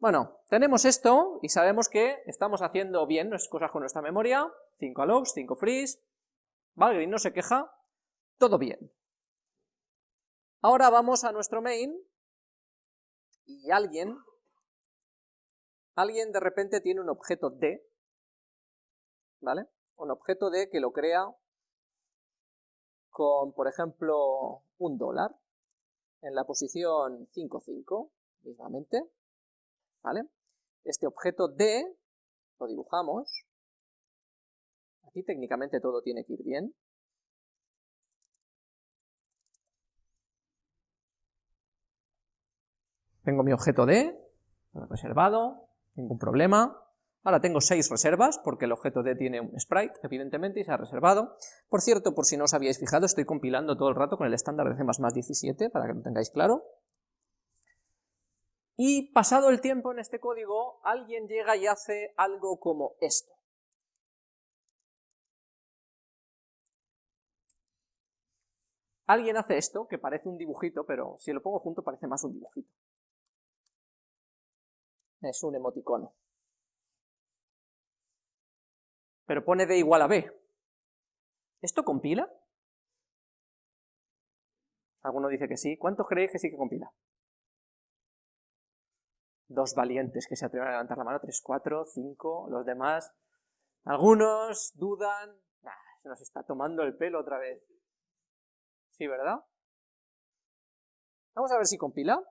Bueno, tenemos esto y sabemos que estamos haciendo bien nuestras cosas con nuestra memoria, 5 allocs, 5 frees, Valgrind no se queja, todo bien. Ahora vamos a nuestro main. Y alguien, alguien de repente tiene un objeto D, ¿vale? Un objeto D que lo crea con, por ejemplo, un dólar en la posición 5,5, mismamente, ¿vale? Este objeto D lo dibujamos, aquí técnicamente todo tiene que ir bien, tengo mi objeto D, reservado, ningún problema, Ahora tengo 6 reservas, porque el objeto D tiene un sprite, evidentemente, y se ha reservado. Por cierto, por si no os habíais fijado, estoy compilando todo el rato con el estándar de C++ 17, para que lo tengáis claro. Y pasado el tiempo en este código, alguien llega y hace algo como esto. Alguien hace esto, que parece un dibujito, pero si lo pongo junto parece más un dibujito. Es un emoticono. pero pone D igual a B. ¿Esto compila? Alguno dice que sí. ¿Cuántos creéis que sí que compila? Dos valientes que se atreven a levantar la mano, tres, cuatro, cinco, los demás. Algunos dudan. se nos está tomando el pelo otra vez. Sí, ¿verdad? Vamos a ver si compila.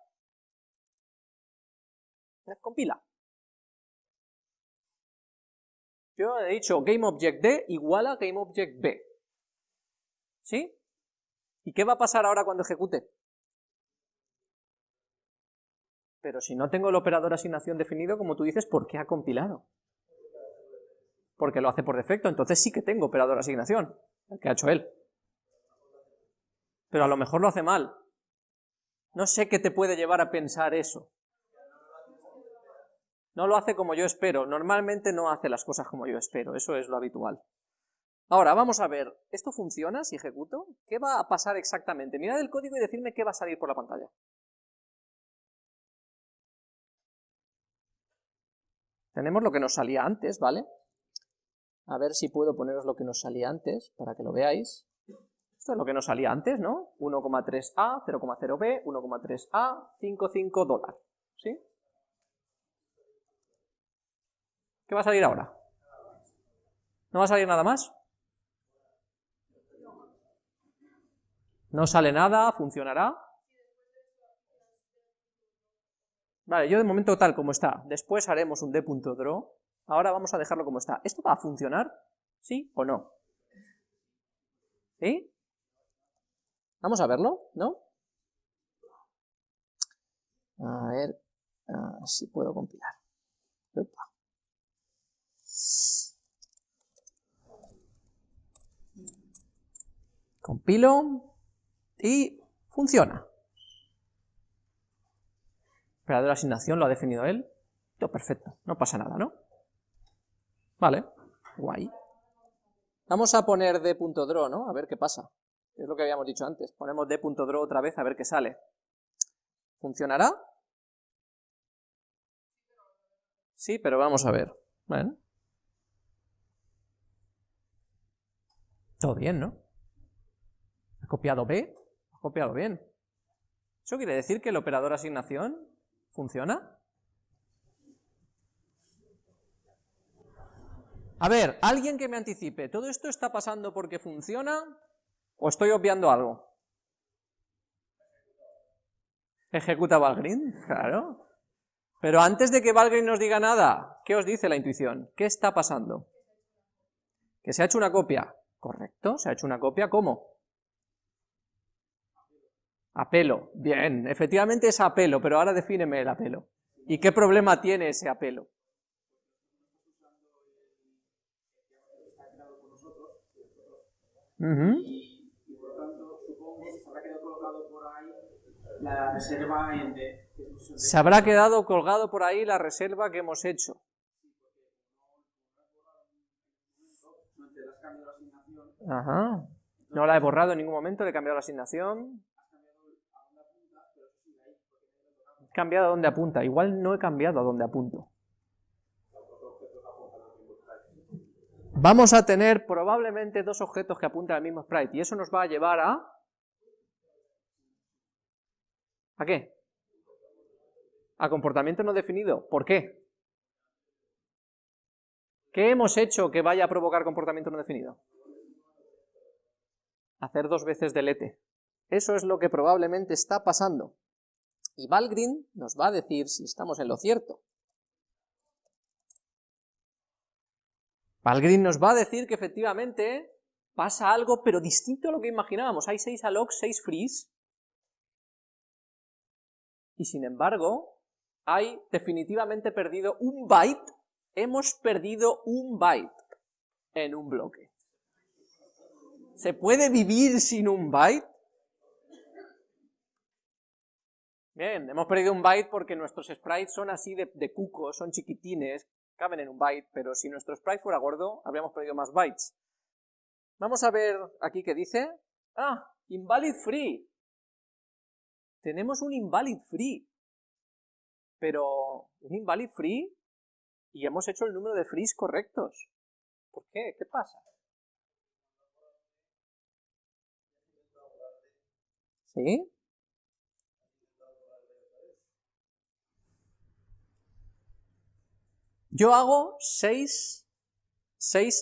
Compila. Yo he dicho GameObjectD igual a GameObjectB. ¿Sí? ¿Y qué va a pasar ahora cuando ejecute? Pero si no tengo el operador asignación definido, como tú dices, ¿por qué ha compilado? Porque lo hace por defecto, entonces sí que tengo operador asignación, el que ha hecho él. Pero a lo mejor lo hace mal. No sé qué te puede llevar a pensar eso. No lo hace como yo espero, normalmente no hace las cosas como yo espero, eso es lo habitual. Ahora, vamos a ver, ¿esto funciona si ejecuto? ¿Qué va a pasar exactamente? Mirad el código y decirme qué va a salir por la pantalla. Tenemos lo que nos salía antes, ¿vale? A ver si puedo poneros lo que nos salía antes, para que lo veáis. Esto es lo que nos salía antes, ¿no? 1,3A, 0,0B, 1,3A, 5,5 dólar, ¿sí? ¿Qué va a salir ahora? ¿No va a salir nada más? No sale nada, funcionará. Vale, yo de momento tal como está. Después haremos un d.draw. Ahora vamos a dejarlo como está. ¿Esto va a funcionar? ¿Sí o no? ¿Sí? Vamos a verlo, ¿no? A ver si puedo compilar. Compilo y funciona. Operador de asignación lo ha definido él. Todo perfecto, no pasa nada, ¿no? Vale, guay. Vamos a poner d.draw, ¿no? A ver qué pasa. Es lo que habíamos dicho antes. Ponemos d.draw otra vez a ver qué sale. ¿Funcionará? Sí, pero vamos a ver. Bueno. Todo bien, ¿no? ¿Ha copiado B? ¿Ha copiado bien? ¿Eso quiere decir que el operador asignación funciona? A ver, alguien que me anticipe, ¿todo esto está pasando porque funciona o estoy obviando algo? ¿Ejecuta Valgrind? Claro. Pero antes de que Valgrind nos diga nada, ¿qué os dice la intuición? ¿Qué está pasando? Que se ha hecho una copia. Correcto, se ha hecho una copia, ¿cómo? Apelo, bien, efectivamente es apelo, pero ahora defíneme el apelo. ¿Y qué problema tiene ese apelo? Se habrá quedado colgado por ahí la reserva que hemos hecho. Ajá. No la he borrado en ningún momento, le he cambiado la asignación. Cambiado a dónde apunta. Igual no he cambiado a dónde apunto. Vamos a tener probablemente dos objetos que apunten al mismo sprite, y eso nos va a llevar a... ¿A qué? A comportamiento no definido. ¿Por qué? ¿Qué hemos hecho que vaya a provocar comportamiento no definido? Hacer dos veces delete. Eso es lo que probablemente está pasando. Y Valgrind nos va a decir si estamos en lo cierto. Valgrind nos va a decir que efectivamente pasa algo, pero distinto a lo que imaginábamos. Hay 6 allocs, 6 frees, y sin embargo, hay definitivamente perdido un byte, hemos perdido un byte en un bloque. ¿Se puede vivir sin un byte? Bien, hemos perdido un byte porque nuestros sprites son así de, de cucos, son chiquitines, caben en un byte, pero si nuestro sprite fuera gordo, habríamos perdido más bytes. Vamos a ver aquí qué dice. Ah, invalid free. Tenemos un invalid free. Pero, un invalid free y hemos hecho el número de frees correctos. ¿Por qué? ¿Qué pasa? ¿Sí? Yo hago seis,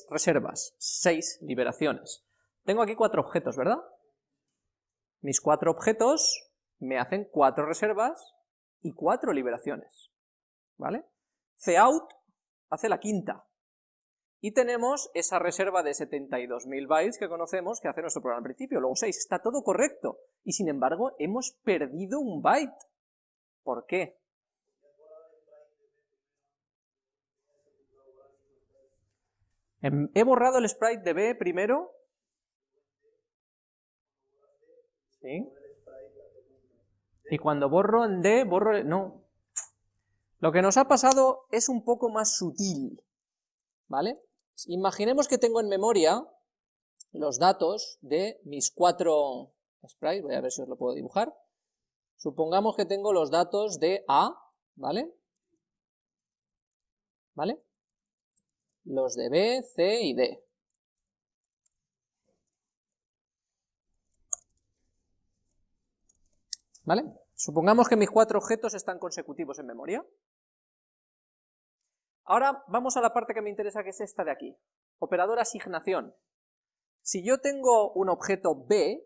reservas, seis liberaciones. Tengo aquí cuatro objetos, ¿verdad? Mis cuatro objetos me hacen cuatro reservas y cuatro liberaciones, ¿vale? Cout hace la quinta. Y tenemos esa reserva de 72.000 bytes que conocemos que hace nuestro programa al principio, luego 6, está todo correcto. Y sin embargo, hemos perdido un byte. ¿Por qué? He borrado el sprite de B primero. ¿Sí? Y cuando borro en D, borro... No. Lo que nos ha pasado es un poco más sutil. ¿Vale? Imaginemos que tengo en memoria los datos de mis cuatro sprites. Voy a ver si os lo puedo dibujar. Supongamos que tengo los datos de A, ¿vale? ¿Vale? Los de B, C y D. ¿Vale? Supongamos que mis cuatro objetos están consecutivos en memoria. Ahora vamos a la parte que me interesa, que es esta de aquí. Operador asignación. Si yo tengo un objeto B,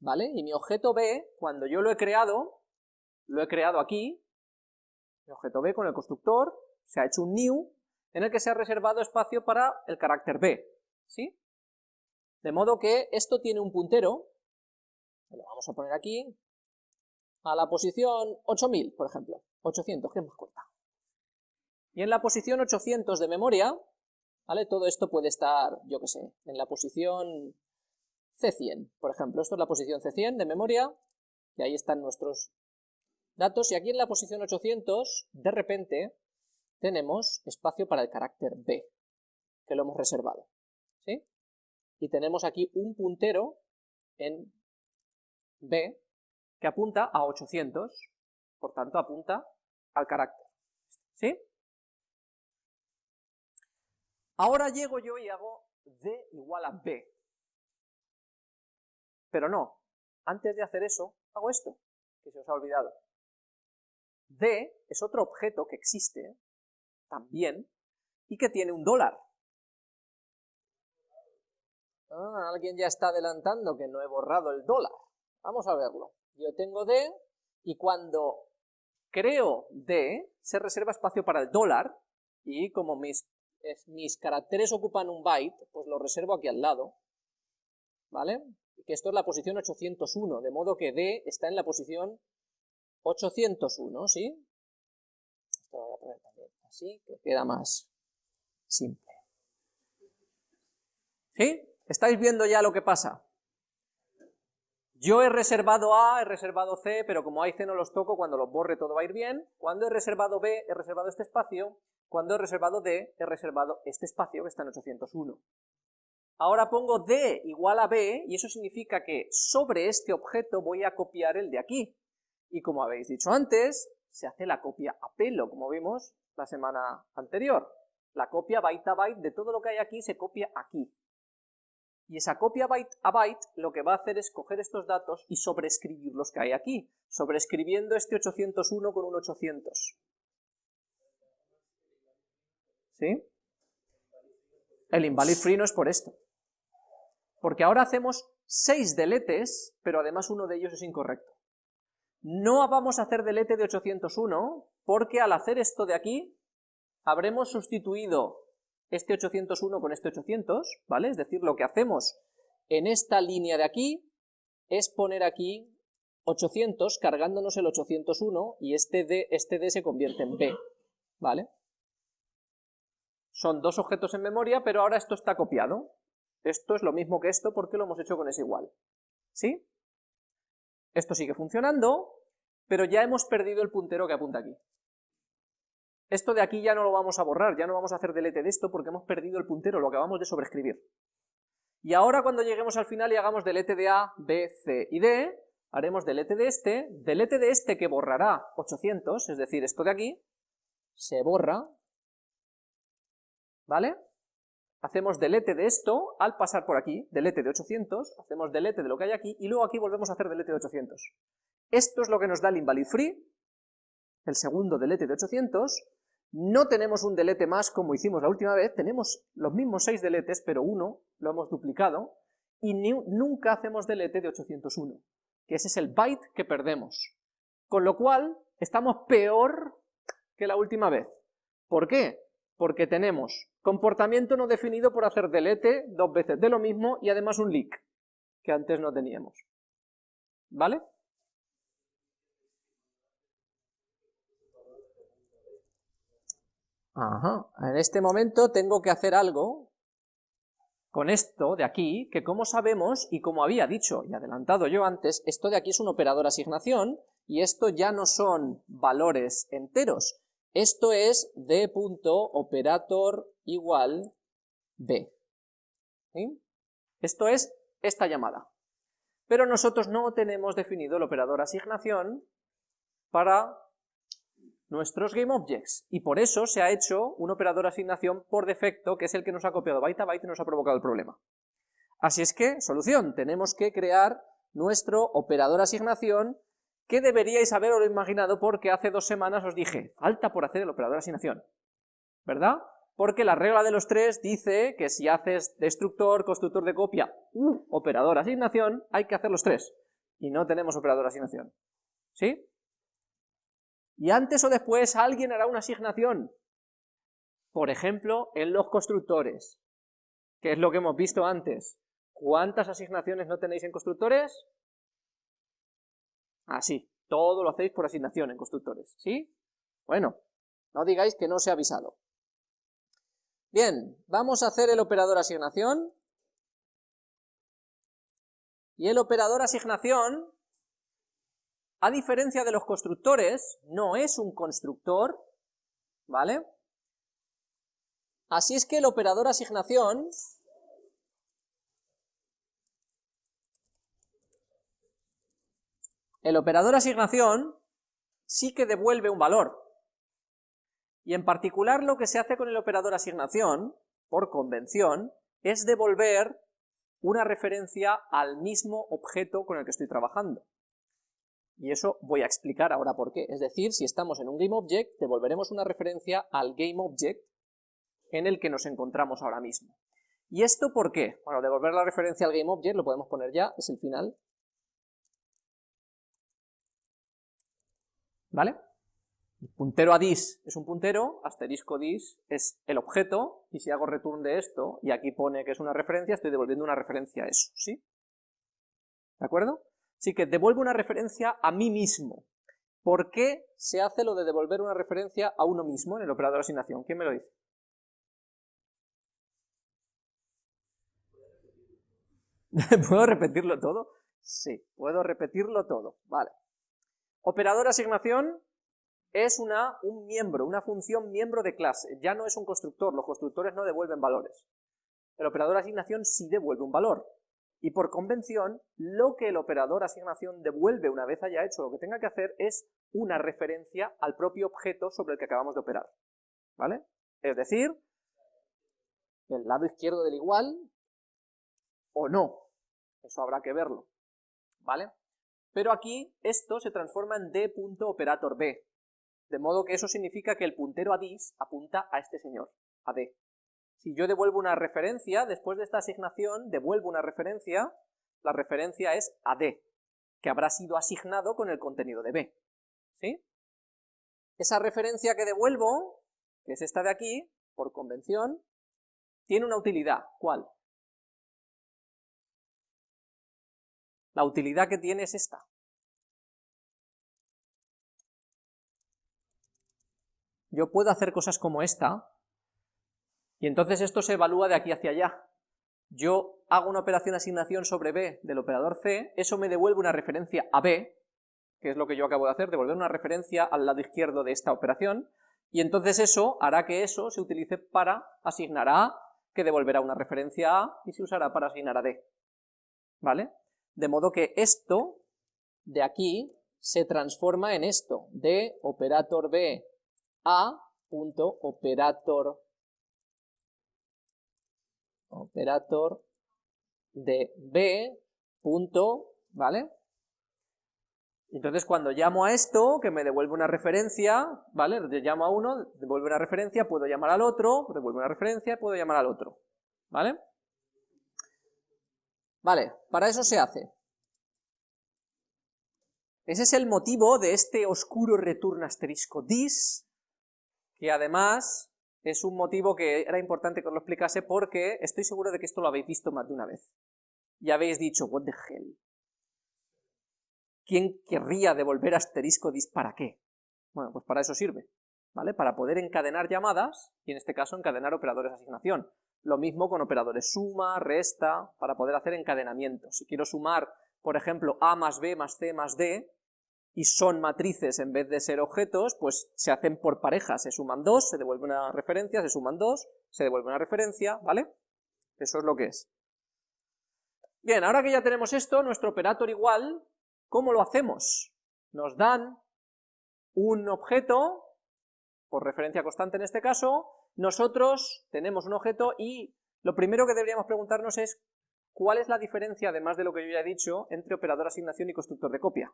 ¿vale? Y mi objeto B, cuando yo lo he creado, lo he creado aquí, mi objeto B con el constructor, se ha hecho un new, en el que se ha reservado espacio para el carácter b, ¿sí? De modo que esto tiene un puntero, lo vamos a poner aquí, a la posición 8000, por ejemplo, 800, que es más corta. Y en la posición 800 de memoria, ¿vale? Todo esto puede estar, yo qué sé, en la posición C100, por ejemplo. Esto es la posición C100 de memoria, y ahí están nuestros datos, y aquí en la posición 800, de repente, tenemos espacio para el carácter B, que lo hemos reservado. ¿sí? Y tenemos aquí un puntero en B que apunta a 800, por tanto apunta al carácter. ¿Sí? Ahora llego yo y hago D igual a B. Pero no, antes de hacer eso, hago esto, que se os ha olvidado. D es otro objeto que existe, también, y que tiene un dólar. Ah, alguien ya está adelantando que no he borrado el dólar. Vamos a verlo. Yo tengo D, y cuando creo D, se reserva espacio para el dólar, y como mis, mis caracteres ocupan un byte, pues lo reservo aquí al lado, ¿vale? Que esto es la posición 801, de modo que D está en la posición 801, ¿sí? Esto lo voy a poner también así, que queda más simple. ¿Sí? ¿Estáis viendo ya lo que pasa? Yo he reservado A, he reservado C, pero como hay C no los toco, cuando los borre todo va a ir bien. Cuando he reservado B, he reservado este espacio. Cuando he reservado D, he reservado este espacio que está en 801. Ahora pongo D igual a B, y eso significa que sobre este objeto voy a copiar el de aquí. Y como habéis dicho antes, se hace la copia a pelo, como vimos la semana anterior. La copia byte a byte de todo lo que hay aquí se copia aquí. Y esa copia byte a byte lo que va a hacer es coger estos datos y sobreescribir los que hay aquí, sobreescribiendo este 801 con un 800. ¿Sí? El invalid free no es por esto. Porque ahora hacemos 6 deletes, pero además uno de ellos es incorrecto. No vamos a hacer delete de 801, porque al hacer esto de aquí, habremos sustituido este 801 con este 800, ¿vale? Es decir, lo que hacemos en esta línea de aquí es poner aquí 800 cargándonos el 801 y este D, este D se convierte en B, ¿vale? Son dos objetos en memoria, pero ahora esto está copiado. Esto es lo mismo que esto porque lo hemos hecho con ese igual, ¿sí? Esto sigue funcionando, pero ya hemos perdido el puntero que apunta aquí. Esto de aquí ya no lo vamos a borrar, ya no vamos a hacer delete de esto porque hemos perdido el puntero, lo acabamos de sobreescribir. Y ahora cuando lleguemos al final y hagamos delete de A, B, C y D, haremos delete de este, delete de este que borrará 800, es decir, esto de aquí, se borra, ¿vale? Hacemos delete de esto al pasar por aquí, delete de 800, hacemos delete de lo que hay aquí, y luego aquí volvemos a hacer delete de 800. Esto es lo que nos da el invalid free, el segundo delete de 800, no tenemos un delete más como hicimos la última vez, tenemos los mismos 6 deletes, pero uno lo hemos duplicado, y nunca hacemos delete de 801, que ese es el byte que perdemos. Con lo cual, estamos peor que la última vez. ¿Por qué? Porque tenemos comportamiento no definido por hacer delete dos veces de lo mismo y además un leak, que antes no teníamos. ¿Vale? Ajá. En este momento tengo que hacer algo con esto de aquí, que como sabemos, y como había dicho y adelantado yo antes, esto de aquí es un operador asignación, y esto ya no son valores enteros, esto es d.operator igual b. Esto es esta llamada. Pero nosotros no tenemos definido el operador asignación para nuestros GameObjects, y por eso se ha hecho un operador asignación por defecto, que es el que nos ha copiado byte a byte y nos ha provocado el problema. Así es que, solución, tenemos que crear nuestro operador asignación, que deberíais haberlo imaginado porque hace dos semanas os dije, falta por hacer el operador asignación, ¿verdad? Porque la regla de los tres dice que si haces destructor, constructor de copia u operador asignación, hay que hacer los tres, y no tenemos operador asignación, ¿sí? y antes o después alguien hará una asignación. Por ejemplo, en los constructores, que es lo que hemos visto antes. ¿Cuántas asignaciones no tenéis en constructores? Así, todo lo hacéis por asignación en constructores, ¿sí? Bueno, no digáis que no se ha avisado. Bien, vamos a hacer el operador asignación. Y el operador asignación a diferencia de los constructores, no es un constructor, ¿vale? Así es que el operador asignación el operador asignación sí que devuelve un valor. Y en particular lo que se hace con el operador asignación, por convención, es devolver una referencia al mismo objeto con el que estoy trabajando. Y eso voy a explicar ahora por qué. Es decir, si estamos en un GameObject, devolveremos una referencia al GameObject en el que nos encontramos ahora mismo. ¿Y esto por qué? Bueno, devolver la referencia al GameObject, lo podemos poner ya, es el final. ¿Vale? puntero a dis es un puntero, asterisco dis es el objeto, y si hago return de esto, y aquí pone que es una referencia, estoy devolviendo una referencia a eso, ¿sí? ¿De acuerdo? Así que devuelvo una referencia a mí mismo. ¿Por qué se hace lo de devolver una referencia a uno mismo en el operador de asignación? ¿Quién me lo dice? ¿Puedo repetirlo todo? Sí, puedo repetirlo todo, vale. Operador asignación es un miembro, una función miembro de clase, ya no es un constructor, los constructores no devuelven valores. El operador asignación sí devuelve un valor, y por convención, lo que el operador asignación devuelve una vez haya hecho lo que tenga que hacer es una referencia al propio objeto sobre el que acabamos de operar. ¿Vale? Es decir, el lado izquierdo del igual o no. Eso habrá que verlo. ¿Vale? Pero aquí esto se transforma en d.operator b. De modo que eso significa que el puntero a dis apunta a este señor, a d. Si yo devuelvo una referencia, después de esta asignación, devuelvo una referencia, la referencia es a d, que habrá sido asignado con el contenido de b. ¿Sí? Esa referencia que devuelvo, que es esta de aquí, por convención, tiene una utilidad. ¿Cuál? La utilidad que tiene es esta. Yo puedo hacer cosas como esta, y entonces esto se evalúa de aquí hacia allá. Yo hago una operación asignación sobre B del operador C, eso me devuelve una referencia a B, que es lo que yo acabo de hacer, devolver una referencia al lado izquierdo de esta operación, y entonces eso hará que eso se utilice para asignar a A, que devolverá una referencia a A, y se usará para asignar a D. ¿Vale? De modo que esto de aquí se transforma en esto, de operator B a punto operator operator de B punto, ¿vale? Entonces cuando llamo a esto, que me devuelve una referencia, ¿vale? Llamo a uno, devuelve una referencia, puedo llamar al otro, devuelve una referencia, puedo llamar al otro, ¿vale? Vale, para eso se hace. Ese es el motivo de este oscuro return asterisco dis, que además es un motivo que era importante que os lo explicase porque estoy seguro de que esto lo habéis visto más de una vez. Y habéis dicho, what the hell. ¿Quién querría devolver asterisco dis para qué? Bueno, pues para eso sirve, ¿vale? Para poder encadenar llamadas, y en este caso encadenar operadores de asignación. Lo mismo con operadores suma, resta, para poder hacer encadenamientos. Si quiero sumar, por ejemplo, A más B más C más D, y son matrices en vez de ser objetos, pues se hacen por parejas, se suman dos, se devuelve una referencia, se suman dos, se devuelve una referencia, ¿vale? Eso es lo que es. Bien, ahora que ya tenemos esto, nuestro operator igual, ¿cómo lo hacemos? Nos dan un objeto, por referencia constante en este caso, nosotros tenemos un objeto y lo primero que deberíamos preguntarnos es ¿cuál es la diferencia, además de lo que yo ya he dicho, entre operador asignación y constructor de copia?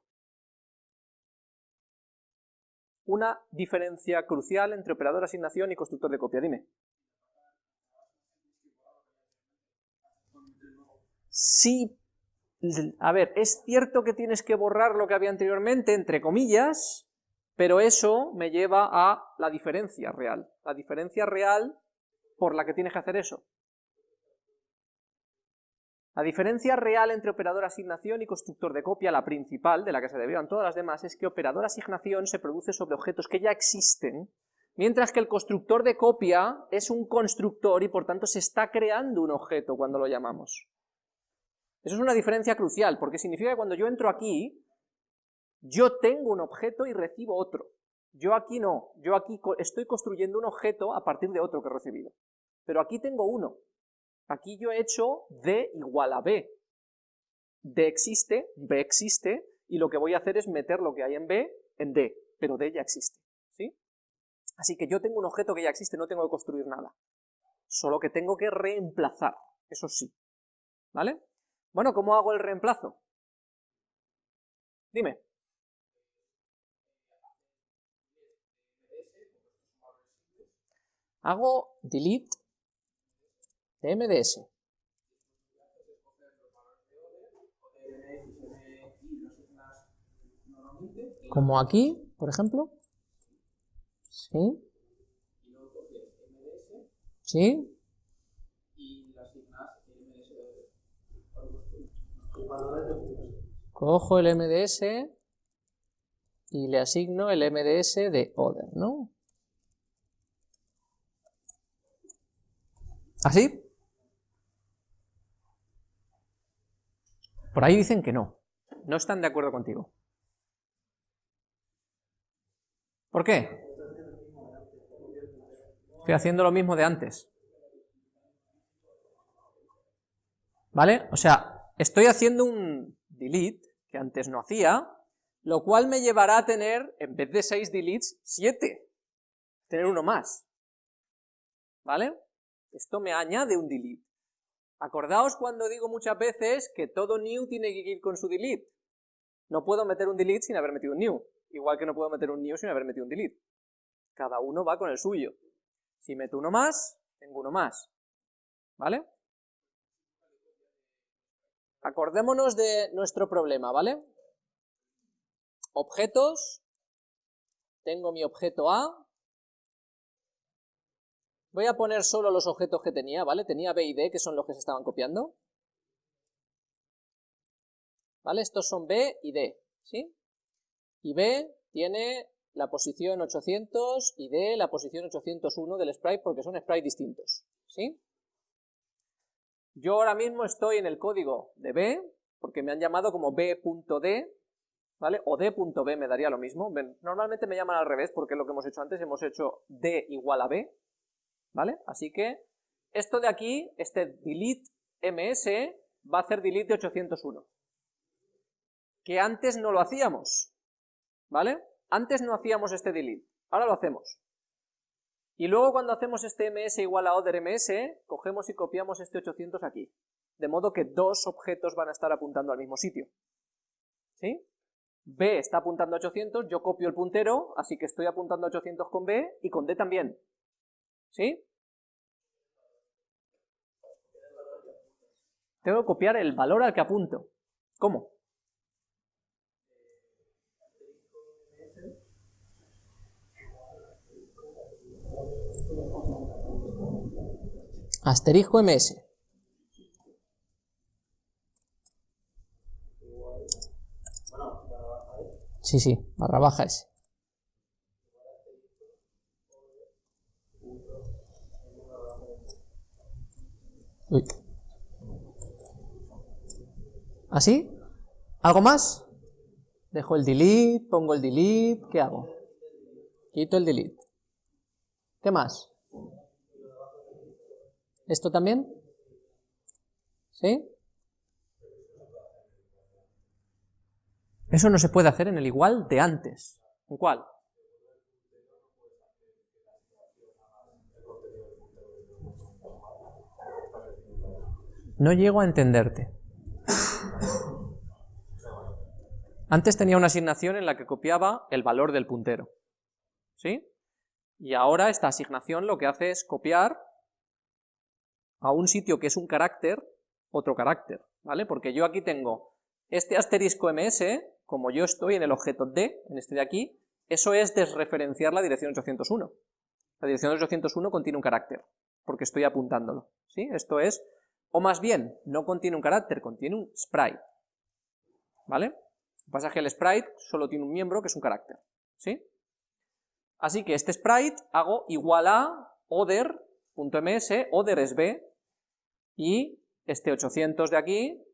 Una diferencia crucial entre operador asignación y constructor de copia, dime. Sí, a ver, es cierto que tienes que borrar lo que había anteriormente, entre comillas, pero eso me lleva a la diferencia real. La diferencia real por la que tienes que hacer eso. La diferencia real entre operador asignación y constructor de copia, la principal, de la que se derivan todas las demás, es que operador asignación se produce sobre objetos que ya existen, mientras que el constructor de copia es un constructor y por tanto se está creando un objeto cuando lo llamamos. Eso es una diferencia crucial, porque significa que cuando yo entro aquí, yo tengo un objeto y recibo otro. Yo aquí no, yo aquí estoy construyendo un objeto a partir de otro que he recibido. Pero aquí tengo uno. Aquí yo he hecho D igual a B. D existe, B existe, y lo que voy a hacer es meter lo que hay en B en D, pero D ya existe. ¿sí? Así que yo tengo un objeto que ya existe, no tengo que construir nada. Solo que tengo que reemplazar, eso sí. ¿Vale? Bueno, ¿cómo hago el reemplazo? Dime. Hago delete de MDS. Como aquí, por ejemplo. Sí. Sí. Cojo el MDS y le asigno el MDS de other, ¿no? ¿Así? Por ahí dicen que no, no están de acuerdo contigo. ¿Por qué? Estoy haciendo lo mismo de antes. ¿Vale? O sea, estoy haciendo un delete, que antes no hacía, Lo cual me llevará a tener, en vez de 6 deletes, 7. Tener uno más. ¿Vale? Esto me añade un delete. Acordaos cuando digo muchas veces que todo new tiene que ir con su delete. No puedo meter un delete sin haber metido un new. Igual que no puedo meter un new sin haber metido un delete. Cada uno va con el suyo. Si meto uno más, tengo uno más. ¿Vale? Acordémonos de nuestro problema, ¿vale? Objetos. Tengo mi objeto A. Voy a poner solo los objetos que tenía, ¿vale? Tenía B y D, que son los que se estaban copiando. ¿Vale? Estos son B y D, ¿sí? Y B tiene la posición 800 y D la posición 801 del sprite porque son sprites distintos, ¿sí? Yo ahora mismo estoy en el código de B, porque me han llamado como B.D, ¿vale? O D.B me daría lo mismo. Normalmente me llaman al revés porque es lo que hemos hecho antes, hemos hecho D igual a B, ¿vale? Así que esto de aquí, este delete ms, va a hacer delete de 801. Que antes no lo hacíamos, ¿vale? Antes no hacíamos este delete, ahora lo hacemos. Y luego cuando hacemos este ms igual a other ms, cogemos y copiamos este 800 aquí. De modo que dos objetos van a estar apuntando al mismo sitio. ¿Sí? B está apuntando a 800, yo copio el puntero, así que estoy apuntando a 800 con B y con D también. ¿Sí? Tengo que copiar el valor al que apunto. ¿Cómo? Asterisco ms. Sí, sí, barra baja S. Uy. ¿Así? ¿Algo más? Dejo el delete, pongo el delete, ¿qué hago? Quito el delete. ¿Qué más? ¿Esto también? ¿Sí? Eso no se puede hacer en el igual de antes. ¿En cuál? No llego a entenderte. Antes tenía una asignación en la que copiaba el valor del puntero. ¿Sí? Y ahora esta asignación lo que hace es copiar a un sitio que es un carácter, otro carácter, ¿vale? Porque yo aquí tengo este asterisco ms, como yo estoy en el objeto d, en este de aquí, eso es desreferenciar la dirección 801. La dirección 801 contiene un carácter, porque estoy apuntándolo, ¿sí? Esto es, o más bien, no contiene un carácter, contiene un sprite, ¿vale? Lo que el sprite solo tiene un miembro que es un carácter, ¿sí? Así que este sprite hago igual a other.ms, other es b, y este 800 de aquí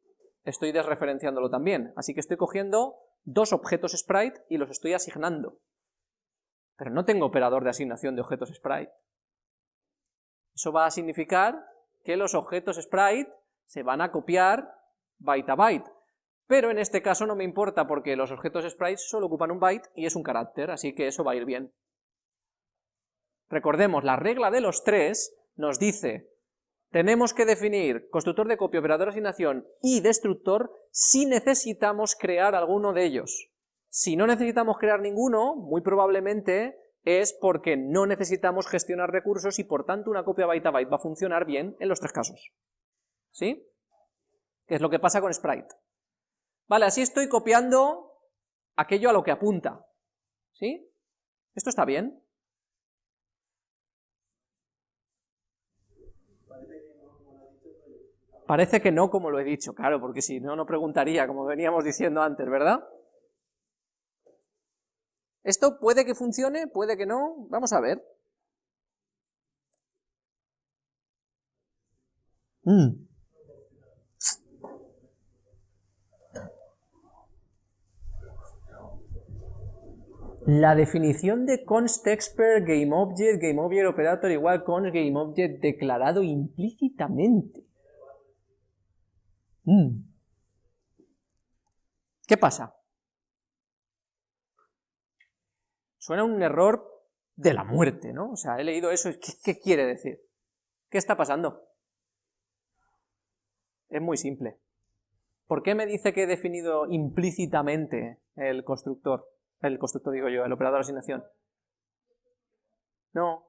estoy desreferenciándolo también. Así que estoy cogiendo dos objetos sprite y los estoy asignando. Pero no tengo operador de asignación de objetos sprite. Eso va a significar que los objetos sprite se van a copiar byte a byte. Pero en este caso no me importa porque los objetos sprite solo ocupan un byte y es un carácter, así que eso va a ir bien. Recordemos, la regla de los tres nos dice tenemos que definir constructor de copia, operador de asignación y destructor si necesitamos crear alguno de ellos. Si no necesitamos crear ninguno, muy probablemente es porque no necesitamos gestionar recursos y por tanto una copia byte a byte va a funcionar bien en los tres casos. ¿Sí? Que es lo que pasa con Sprite. Vale, así estoy copiando aquello a lo que apunta. ¿Sí? ¿Esto está bien? Parece que no como lo he dicho, claro, porque si no, no preguntaría, como veníamos diciendo antes, ¿verdad? Esto puede que funcione, puede que no, vamos a ver. Mm. La definición de const expert GameObject, GameObject operator igual const GameObject declarado implícitamente. Mm. ¿Qué pasa? Suena un error de la muerte, ¿no? O sea, he leído eso, ¿qué, qué quiere decir? ¿Qué está pasando? Es muy simple. ¿Por qué me dice que he definido implícitamente el constructor? El constructor digo yo, el operador de asignación. No.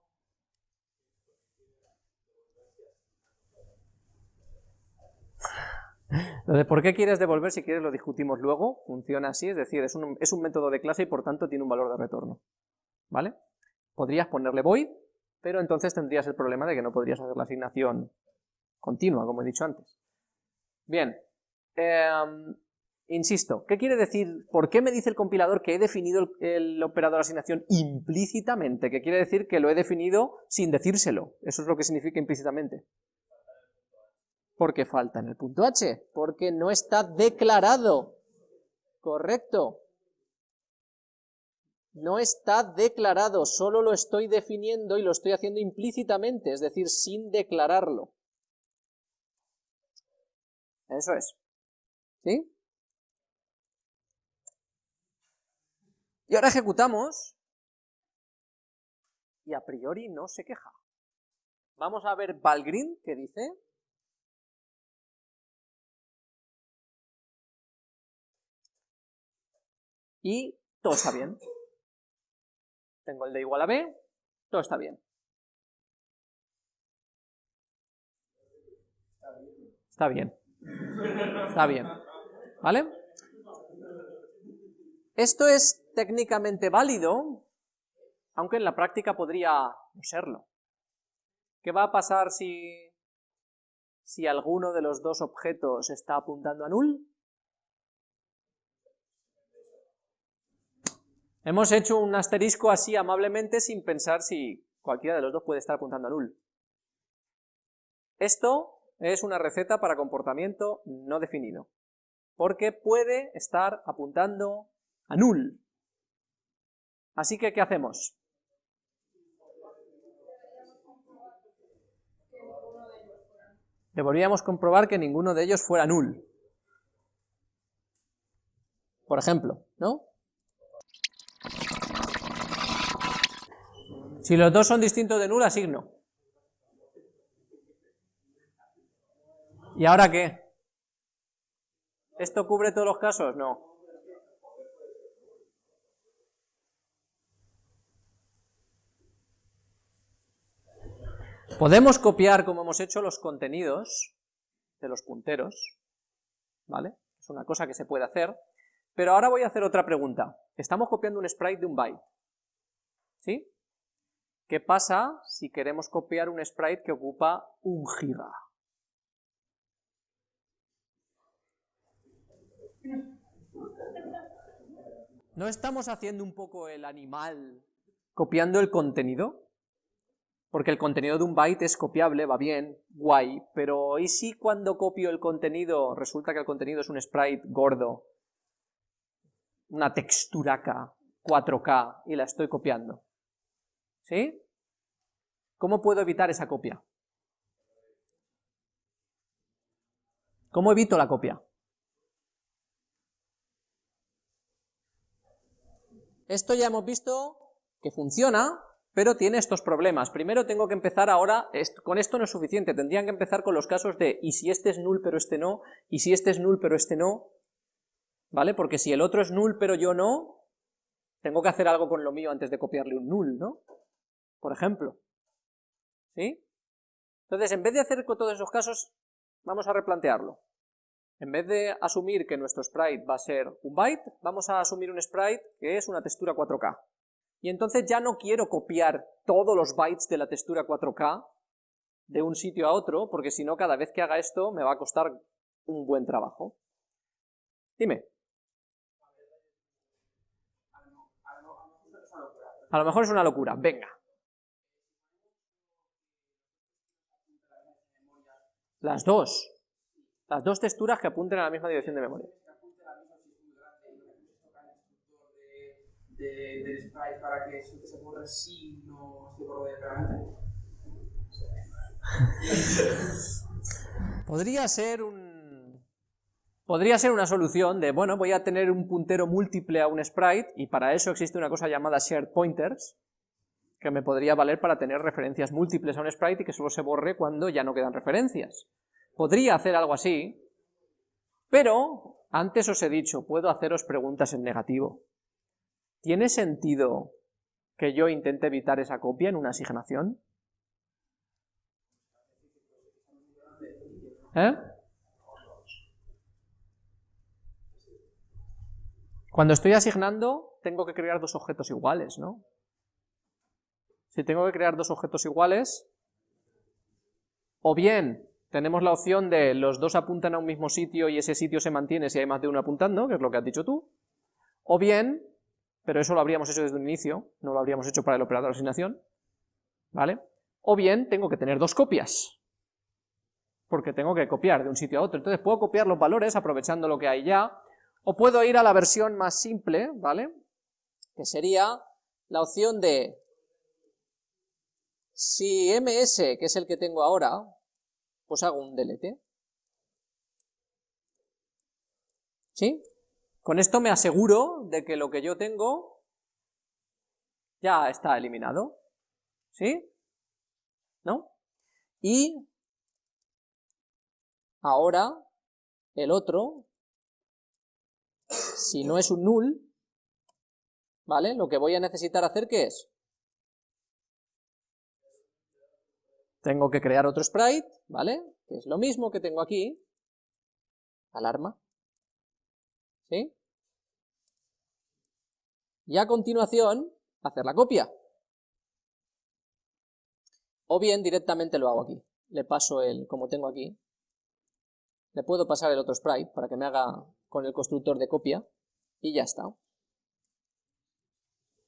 Por qué quieres devolver, si quieres lo discutimos luego, funciona así, es decir, es un, es un método de clase y por tanto tiene un valor de retorno. ¿Vale? Podrías ponerle void, pero entonces tendrías el problema de que no podrías hacer la asignación continua, como he dicho antes. Bien, em, insisto, ¿qué quiere decir? ¿Por qué me dice el compilador que he definido el, operador asignación implícitamente? Que quiere decir que lo he definido sin decírselo. Eso es lo que significa implícitamente. Porque falta en el punto h, porque no está declarado. Correcto. No está declarado, solo lo estoy definiendo y lo estoy haciendo implícitamente, es decir, sin declararlo. Eso es. ¿Sí? Y ahora ejecutamos y a priori no se queja. Vamos a ver Valgrind, ¿qué dice? Y todo está bien. Tengo el de igual a b, todo está bien. Está bien. Está bien. ¿Vale? Esto es técnicamente válido, aunque en la práctica podría no serlo. ¿Qué va a pasar si, si alguno de los dos objetos está apuntando a null? Hemos hecho un asterisco así amablemente sin pensar si cualquiera de los dos puede estar apuntando a null. Esto es una receta para comportamiento no definido, porque puede estar apuntando a null. Así que, ¿qué hacemos? Deberíamos comprobar que ninguno de ellos fuera null. Por ejemplo, ¿no? Si los dos son distintos de null, asigno. ¿Y ahora qué? ¿Esto cubre todos los casos? No. Podemos copiar, como hemos hecho, los contenidos de los punteros, ¿vale? Es una cosa que se puede hacer, pero ahora voy a hacer otra pregunta. Estamos copiando un sprite de un byte, ¿sí? ¿Qué pasa si queremos copiar un sprite que ocupa un giga? ¿No estamos haciendo un poco el animal copiando el contenido? Porque el contenido de un byte es copiable, va bien, guay, pero ¿y si cuando copio el contenido resulta que el contenido es un sprite gordo, una texturaca 4K y la estoy copiando? ¿Sí? ¿Cómo puedo evitar esa copia? ¿Cómo evito la copia? Esto ya hemos visto que funciona, pero tiene estos problemas. Primero tengo que empezar ahora, con esto no es suficiente, tendrían que empezar con los casos de y si este es null pero este no, y si este es null pero este no, ¿vale? Porque si el otro es null pero yo no, tengo que hacer algo con lo mío antes de copiarle un null, ¿no? por ejemplo. ¿Sí? Entonces, en vez de hacer con todos esos casos, vamos a replantearlo. En vez de asumir que nuestro sprite va a ser un byte, vamos a asumir un sprite que es una textura 4K. Y entonces ya no quiero copiar todos los bytes de la textura 4K de un sitio a otro, porque si no, cada vez que haga esto me va a costar un buen trabajo. Dime. A lo mejor es una locura, venga. Las dos. Las dos texturas que apunten a la misma dirección de memoria. Podría ser un, Podría ser una solución de, bueno, voy a tener un puntero múltiple a un sprite, y para eso existe una cosa llamada shared pointers, que me podría valer para tener referencias múltiples a un sprite y que solo se borre cuando ya no quedan referencias. Podría hacer algo así, pero antes os he dicho, puedo haceros preguntas en negativo. ¿Tiene sentido que yo intente evitar esa copia en una asignación? ¿Eh? Cuando estoy asignando, tengo que crear dos objetos iguales, ¿no? Si tengo que crear dos objetos iguales, o bien tenemos la opción de los dos apuntan a un mismo sitio y ese sitio se mantiene si hay más de uno apuntando, que es lo que has dicho tú, o bien, pero eso lo habríamos hecho desde un inicio, no lo habríamos hecho para el operador de asignación, ¿vale? O bien tengo que tener dos copias, porque tengo que copiar de un sitio a otro, entonces puedo copiar los valores aprovechando lo que hay ya, o puedo ir a la versión más simple, ¿vale? Que sería la opción de si ms, que es el que tengo ahora, pues hago un delete. ¿Sí? Con esto me aseguro de que lo que yo tengo ya está eliminado. ¿Sí? ¿No? Y ahora el otro si no es un null, ¿vale? Lo que voy a necesitar hacer, ¿qué es? Tengo que crear otro sprite, ¿vale? Que es lo mismo que tengo aquí, alarma, ¿sí? Y a continuación, hacer la copia. O bien directamente lo hago aquí. Le paso el, como tengo aquí, le puedo pasar el otro sprite para que me haga con el constructor de copia y ya está.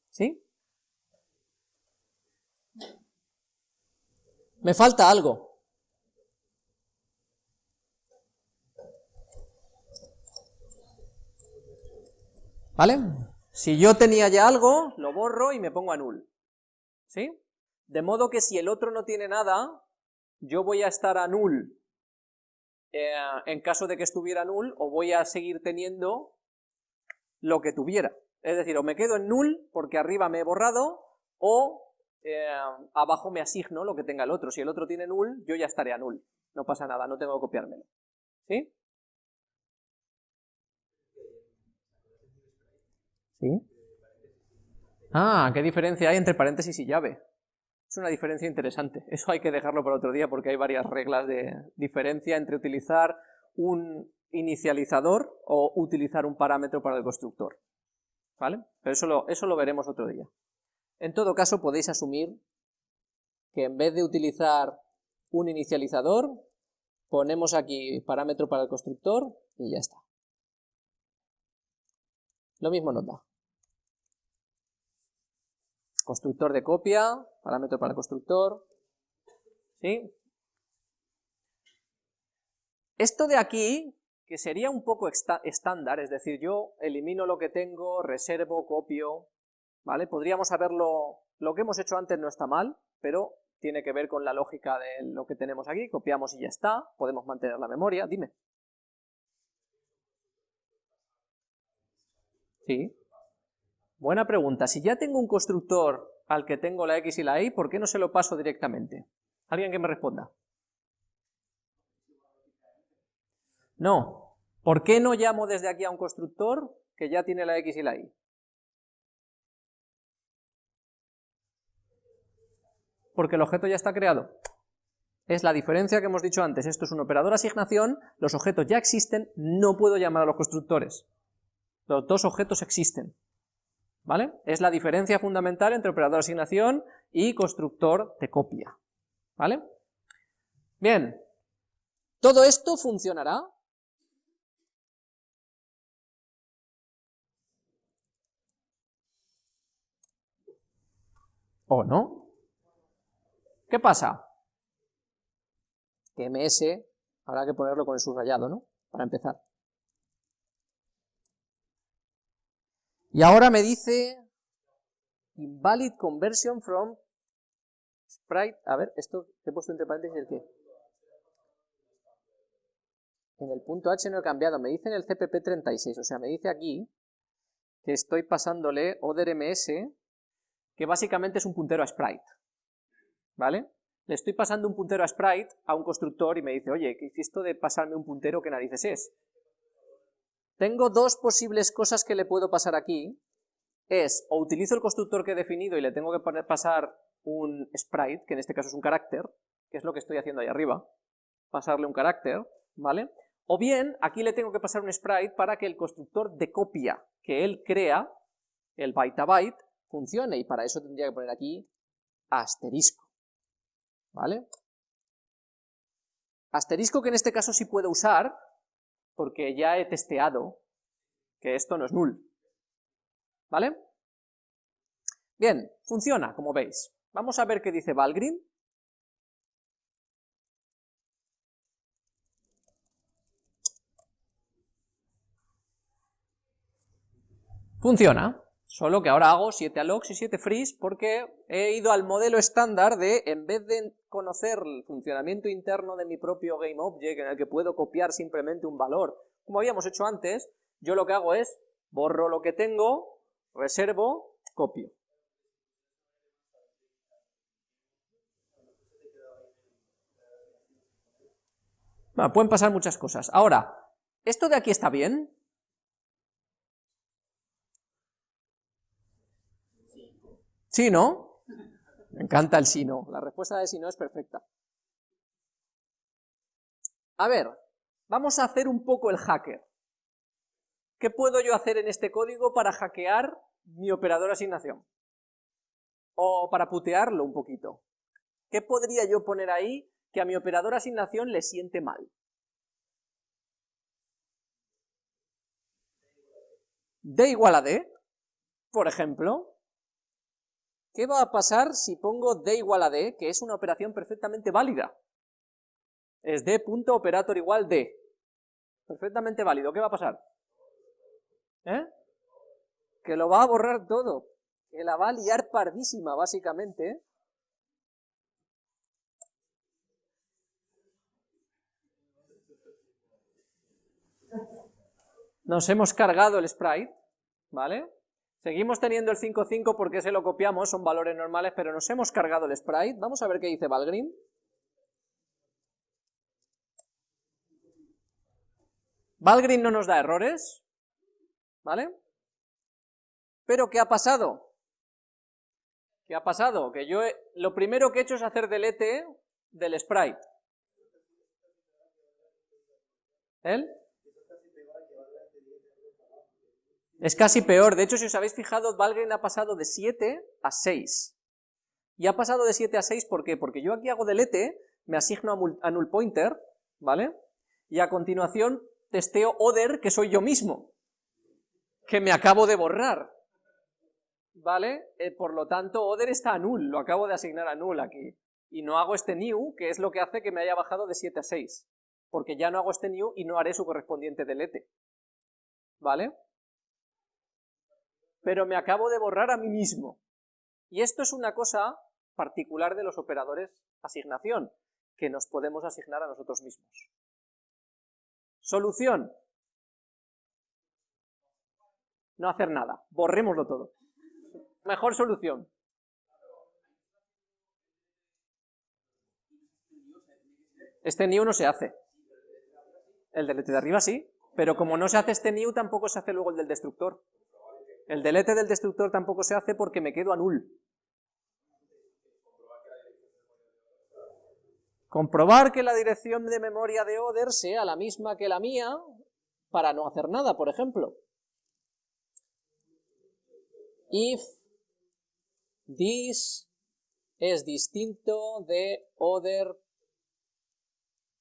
¿Sí? Me falta algo. ¿Vale? Si yo tenía ya algo, lo borro y me pongo a null. ¿Sí? De modo que si el otro no tiene nada, yo voy a estar a null eh, en caso de que estuviera null, o voy a seguir teniendo lo que tuviera. Es decir, o me quedo en null porque arriba me he borrado, o eh, abajo me asigno lo que tenga el otro. Si el otro tiene null, yo ya estaré a null. No pasa nada, no tengo que copiármelo. ¿Sí? Ah, ¿qué diferencia hay entre paréntesis y llave? Es una diferencia interesante. Eso hay que dejarlo para otro día porque hay varias reglas de diferencia entre utilizar un inicializador o utilizar un parámetro para el constructor. ¿Vale? Pero eso lo, eso lo veremos otro día. En todo caso podéis asumir que en vez de utilizar un inicializador, ponemos aquí parámetro para el constructor y ya está. Lo mismo nos da constructor de copia, parámetro para constructor, ¿sí? Esto de aquí, que sería un poco estándar, es decir, yo elimino lo que tengo, reservo, copio, ¿vale? Podríamos haberlo, lo que hemos hecho antes no está mal, pero tiene que ver con la lógica de lo que tenemos aquí, copiamos y ya está, podemos mantener la memoria, dime. Sí. Buena pregunta. Si ya tengo un constructor al que tengo la x y la y, ¿por qué no se lo paso directamente? ¿Alguien que me responda? No. ¿Por qué no llamo desde aquí a un constructor que ya tiene la x y la y? Porque el objeto ya está creado. Es la diferencia que hemos dicho antes. Esto es un operador asignación, los objetos ya existen, no puedo llamar a los constructores. Los dos objetos existen. ¿Vale? Es la diferencia fundamental entre operador de asignación y constructor de copia, ¿vale? Bien, ¿todo esto funcionará? ¿O no? ¿Qué pasa? Que ms habrá que ponerlo con el subrayado, ¿no? Para empezar. Y ahora me dice invalid conversion from sprite, a ver, esto he puesto entre paréntesis el qué. En el punto H no he cambiado, me dice en el CPP36, o sea, me dice aquí que estoy pasándole ODRMS, que básicamente es un puntero a sprite, ¿vale? Le estoy pasando un puntero a sprite a un constructor y me dice, oye, ¿qué es esto de pasarme un puntero? ¿Qué narices es? Tengo dos posibles cosas que le puedo pasar aquí, es o utilizo el constructor que he definido y le tengo que pasar un sprite, que en este caso es un carácter, que es lo que estoy haciendo ahí arriba, pasarle un carácter, ¿vale? O bien, aquí le tengo que pasar un sprite para que el constructor de copia que él crea, el byte a byte, funcione, y para eso tendría que poner aquí asterisco, ¿vale? Asterisco que en este caso sí puedo usar, porque ya he testeado que esto no es null, ¿vale? Bien, funciona, como veis. Vamos a ver qué dice Valgrind. Funciona, solo que ahora hago 7 allocs y 7 frees porque he ido al modelo estándar de, en vez de conocer el funcionamiento interno de mi propio GameObject, en el que puedo copiar simplemente un valor, como habíamos hecho antes, yo lo que hago es, borro lo que tengo, reservo, copio. Pueden pasar muchas cosas. Ahora, ¿esto de aquí está bien? ¿Sí, no? Me encanta el sí, no. La respuesta de sí, no es perfecta. A ver, vamos a hacer un poco el hacker. ¿Qué puedo yo hacer en este código para hackear mi operador asignación? O para putearlo un poquito. ¿Qué podría yo poner ahí que a mi operador asignación le siente mal? D igual a D, por ejemplo, ¿Qué va a pasar si pongo d igual a d, que es una operación perfectamente válida? Es d.operator igual d. Perfectamente válido. ¿Qué va a pasar? ¿Eh? Que lo va a borrar todo. Que la va a liar pardísima, básicamente. Nos hemos cargado el sprite, ¿vale? Seguimos teniendo el 5.5 porque se lo copiamos, son valores normales, pero nos hemos cargado el sprite. Vamos a ver qué dice Valgrind. Valgrind no nos da errores, ¿vale? Pero ¿qué ha pasado? ¿Qué ha pasado? Que yo lo primero que he hecho es hacer delete del sprite. ¿El? Es casi peor, de hecho si os habéis fijado, Valgrind ha pasado de 7 a 6. Y ha pasado de 7 a 6, ¿por qué? Porque yo aquí hago delete, me asigno a null pointer, ¿vale? Y a continuación testeo other, que soy yo mismo, que me acabo de borrar, ¿vale? Eh, por lo tanto, other está a null, lo acabo de asignar a null aquí. Y no hago este new, que es lo que hace que me haya bajado de 7 a 6, porque ya no hago este new y no haré su correspondiente delete, ¿vale? Pero me acabo de borrar a mí mismo. Y esto es una cosa particular de los operadores asignación, que nos podemos asignar a nosotros mismos. Solución. No hacer nada, borrémoslo todo. Mejor solución. Este new no se hace. El delete de arriba sí, pero como no se hace este new, tampoco se hace luego el del destructor. El delete del destructor tampoco se hace porque me quedo a null. Comprobar que la dirección de memoria de Oder sea la misma que la mía para no hacer nada, por ejemplo. If this es distinto de Oder,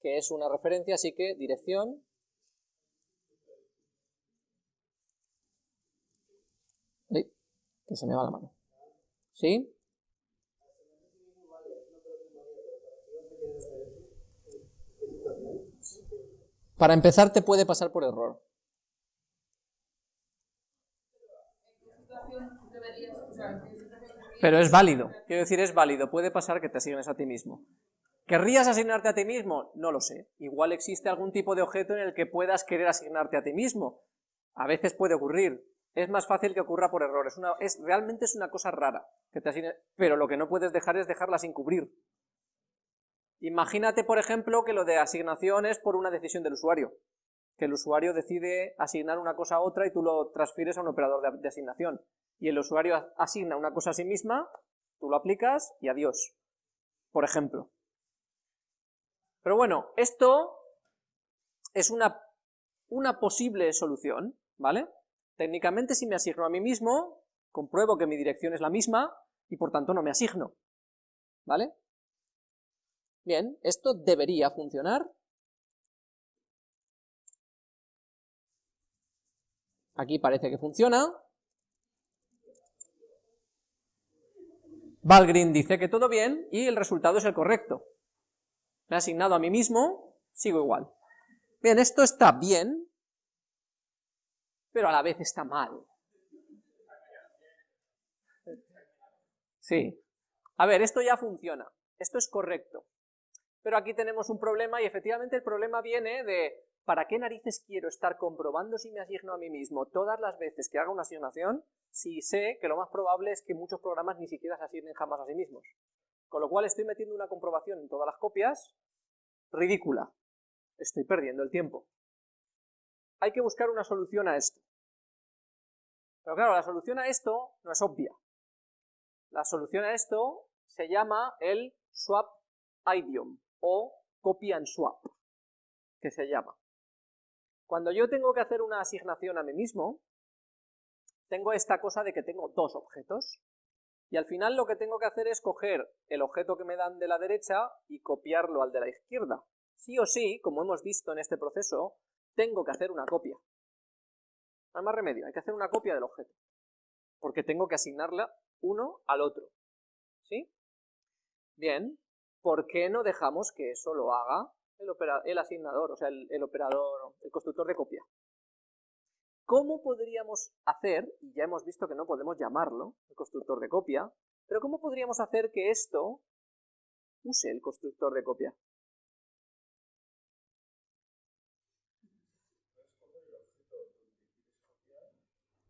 que es una referencia, así que dirección que se me va la mano. ¿Sí? Para empezar te puede pasar por error. Pero es válido, quiero decir es válido, puede pasar que te asignes a ti mismo. ¿Querrías asignarte a ti mismo? No lo sé. Igual existe algún tipo de objeto en el que puedas querer asignarte a ti mismo. A veces puede ocurrir. Es más fácil que ocurra por error. Es realmente es una cosa rara que te asigne, pero lo que no puedes dejar es dejarla sin cubrir. Imagínate, por ejemplo, que lo de asignación es por una decisión del usuario. Que el usuario decide asignar una cosa a otra y tú lo transfieres a un operador de, asignación. Y el usuario asigna una cosa a sí misma, tú lo aplicas y adiós. Por ejemplo. Pero bueno, esto es una posible solución, ¿vale? Técnicamente si me asigno a mí mismo, compruebo que mi dirección es la misma y por tanto no me asigno, ¿vale? Bien, esto debería funcionar. Aquí parece que funciona. Valgrind dice que todo bien y el resultado es el correcto me he asignado a mí mismo, sigo igual. Bien, esto está bien, pero a la vez está mal. Sí. A ver, esto ya funciona, esto es correcto. Pero aquí tenemos un problema y efectivamente el problema viene de ¿para qué narices quiero estar comprobando si me asigno a mí mismo todas las veces que haga una asignación si sé que lo más probable es que muchos programas ni siquiera se asignen jamás a sí mismos? Con lo cual estoy metiendo una comprobación en todas las copias ridícula. Estoy perdiendo el tiempo. Hay que buscar una solución a esto. Pero claro, la solución a esto no es obvia. La solución a esto se llama el swap idiom o copy and swap, que se llama. Cuando yo tengo que hacer una asignación a mí mismo, tengo esta cosa de que tengo dos objetos, y al final lo que tengo que hacer es coger el objeto que me dan de la derecha y copiarlo al de la izquierda. Sí o sí, como hemos visto en este proceso, tengo que hacer una copia. No hay más remedio, hay que hacer una copia del objeto. Porque tengo que asignarla uno al otro. ¿Sí? Bien, ¿por qué no dejamos que eso lo haga el, asignador, o sea, el operador, el constructor de copia? ¿Cómo podríamos hacer, y ya hemos visto que no podemos llamarlo, el constructor de copia, pero cómo podríamos hacer que esto use el constructor de copia?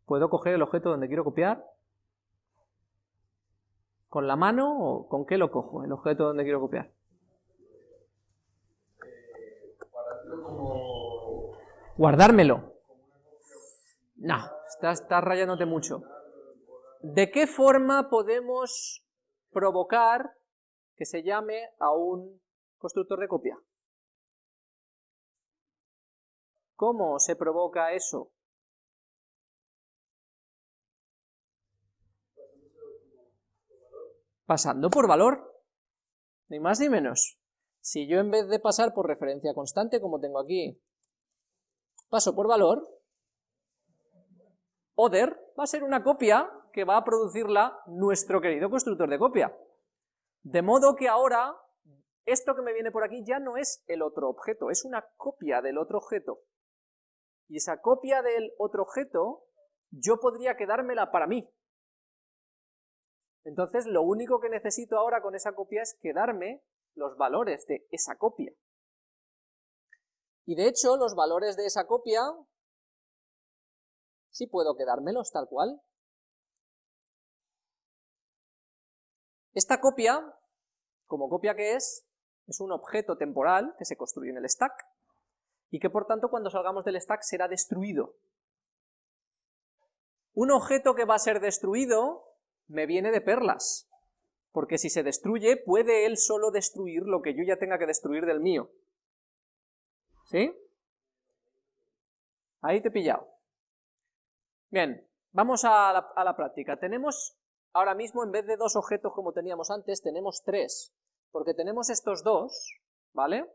¿Puedo coger el objeto donde quiero copiar? ¿Con la mano o con qué lo cojo, el objeto donde quiero copiar? Guardármelo. No, estás, rayándote mucho. ¿De qué forma podemos provocar que se llame a un constructor de copia? ¿Cómo se provoca eso? Pasando por valor, ni más ni menos. Si yo en vez de pasar por referencia constante, como tengo aquí, paso por valor, other va a ser una copia que va a producirla nuestro querido constructor de copia. De modo que ahora, esto que me viene por aquí ya no es el otro objeto, es una copia del otro objeto. Y esa copia del otro objeto, yo podría quedármela para mí. Entonces, lo único que necesito ahora con esa copia es quedarme los valores de esa copia. Y de hecho, los valores de esa copia sí puedo quedármelos tal cual. Esta copia, como copia que es, es un objeto temporal que se construye en el stack y que por tanto cuando salgamos del stack será destruido. Un objeto que va a ser destruido me viene de perlas, porque si se destruye puede él solo destruir lo que yo ya tenga que destruir del mío. ¿Sí? Ahí te he pillado. Bien, vamos a la, práctica. Tenemos ahora mismo, en vez de dos objetos como teníamos antes, tenemos tres, porque tenemos estos dos, ¿vale?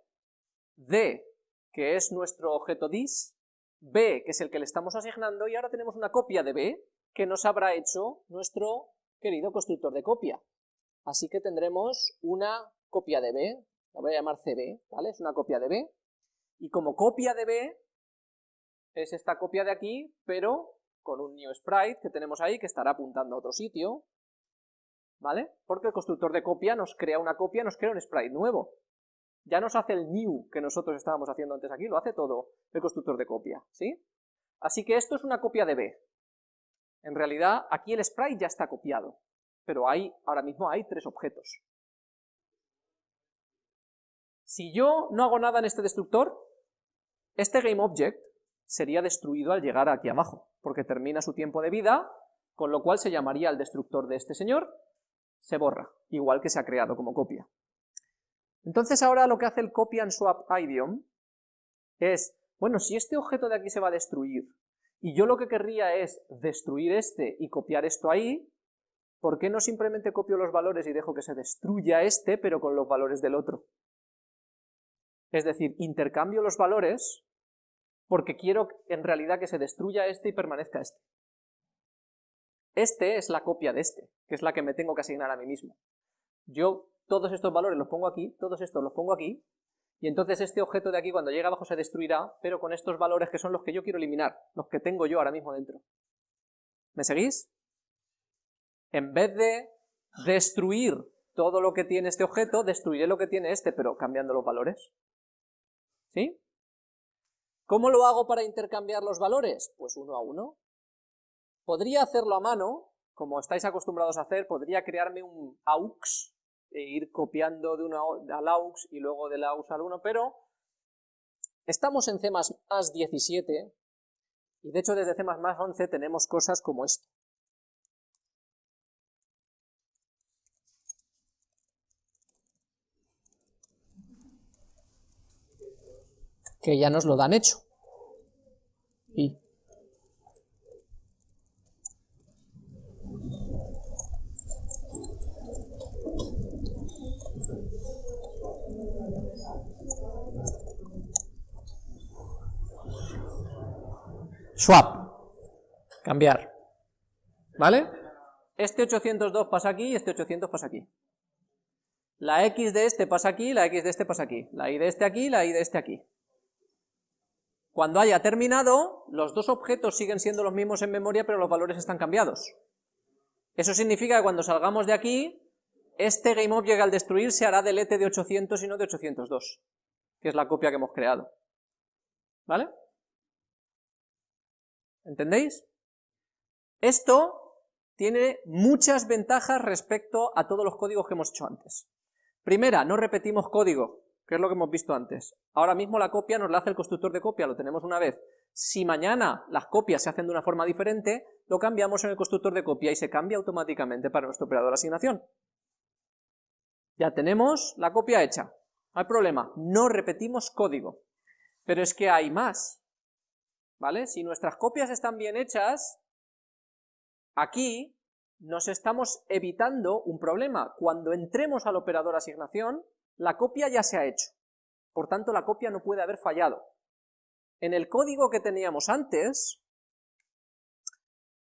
D, que es nuestro objeto dis, B, que es el que le estamos asignando, y ahora tenemos una copia de B, que nos habrá hecho nuestro querido constructor de copia. Así que tendremos una copia de B, la voy a llamar CB, ¿vale? Es una copia de B, y como copia de B, es esta copia de aquí, pero con un new sprite que tenemos ahí que estará apuntando a otro sitio, ¿vale? Porque el constructor de copia nos crea una copia, nos crea un sprite nuevo. Ya nos hace el new que nosotros estábamos haciendo antes aquí, lo hace todo el constructor de copia, ¿sí? Así que esto es una copia de B. En realidad, aquí el sprite ya está copiado, pero hay, ahora mismo hay tres objetos. Si yo no hago nada en este destructor, este GameObject sería destruido al llegar aquí abajo, porque termina su tiempo de vida, con lo cual se llamaría el destructor de este señor, se borra, igual que se ha creado como copia. Entonces ahora lo que hace el copy and swap idiom es, bueno, si este objeto de aquí se va a destruir, y yo lo que querría es destruir este y copiar esto ahí, ¿por qué no simplemente copio los valores y dejo que se destruya este, pero con los valores del otro? Es decir, intercambio los valores porque quiero en realidad que se destruya este y permanezca este. Este es la copia de este, que es la que me tengo que asignar a mí mismo. Yo todos estos valores los pongo aquí, todos estos los pongo aquí, y entonces este objeto de aquí cuando llegue abajo se destruirá, pero con estos valores que son los que yo quiero eliminar, los que tengo yo ahora mismo dentro. ¿Me seguís? En vez de destruir todo lo que tiene este objeto, destruiré lo que tiene este, pero cambiando los valores. ¿Sí? ¿Cómo lo hago para intercambiar los valores? Pues uno a uno. Podría hacerlo a mano, como estáis acostumbrados a hacer, podría crearme un AUX e ir copiando de uno al AUX y luego del AUX al 1, pero estamos en C++ 17 y de hecho desde C++ 11 tenemos cosas como esto. que ya nos lo dan hecho. Y swap, cambiar, ¿vale? Este 802 pasa aquí y este 800 pasa aquí. La X de este pasa aquí, la X de este pasa aquí, la Y de este aquí, la Y de este aquí. Cuando haya terminado, los dos objetos siguen siendo los mismos en memoria, pero los valores están cambiados. Eso significa que cuando salgamos de aquí, este GameObject al destruir se hará delete de 800 y no de 802, que es la copia que hemos creado. ¿Vale? ¿Entendéis? Esto tiene muchas ventajas respecto a todos los códigos que hemos hecho antes. Primera, no repetimos código que es lo que hemos visto antes. Ahora mismo la copia nos la hace el constructor de copia, lo tenemos una vez. Si mañana las copias se hacen de una forma diferente, lo cambiamos en el constructor de copia y se cambia automáticamente para nuestro operador de asignación. Ya tenemos la copia hecha, no hay problema, no repetimos código. Pero es que hay más, ¿vale? Si nuestras copias están bien hechas, aquí nos estamos evitando un problema. Cuando entremos al operador asignación, la copia ya se ha hecho, por tanto la copia no puede haber fallado. En el código que teníamos antes,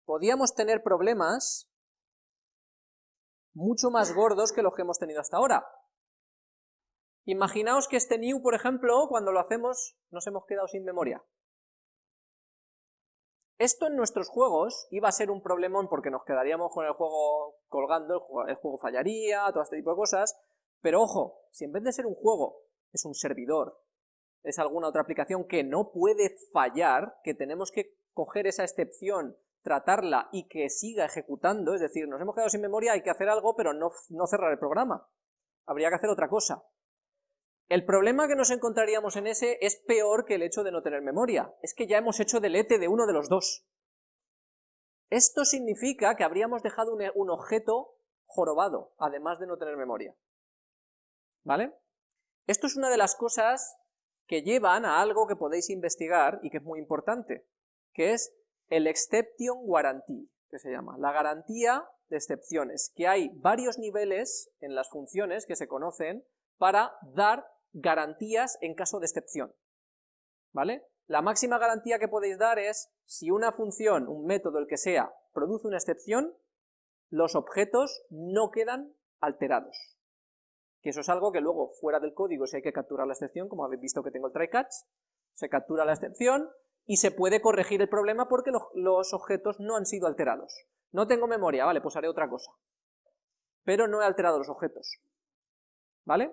podíamos tener problemas mucho más gordos que los que hemos tenido hasta ahora. Imaginaos que este new, por ejemplo, cuando lo hacemos, nos hemos quedado sin memoria. Esto en nuestros juegos iba a ser un problemón porque nos quedaríamos con el juego colgando, el juego, fallaría, todo este tipo de cosas, pero ojo, si en vez de ser un juego es un servidor, es alguna otra aplicación que no puede fallar, que tenemos que coger esa excepción, tratarla y que siga ejecutando, es decir, nos hemos quedado sin memoria, hay que hacer algo, pero no, no cerrar el programa. Habría que hacer otra cosa. El problema que nos encontraríamos en ese es peor que el hecho de no tener memoria, es que ya hemos hecho delete de uno de los dos. Esto significa que habríamos dejado un objeto jorobado, además de no tener memoria. ¿Vale? Esto es una de las cosas que llevan a algo que podéis investigar y que es muy importante, que es el exception guarantee, que se llama, la garantía de excepciones, que hay varios niveles en las funciones que se conocen para dar garantías en caso de excepción, ¿vale? La máxima garantía que podéis dar es, si una función, un método, el que sea, produce una excepción, los objetos no quedan alterados que eso es algo que luego fuera del código si hay que capturar la excepción, como habéis visto que tengo el try catch, se captura la excepción y se puede corregir el problema porque los, objetos no han sido alterados. No tengo memoria, vale, pues haré otra cosa. Pero no he alterado los objetos. ¿Vale?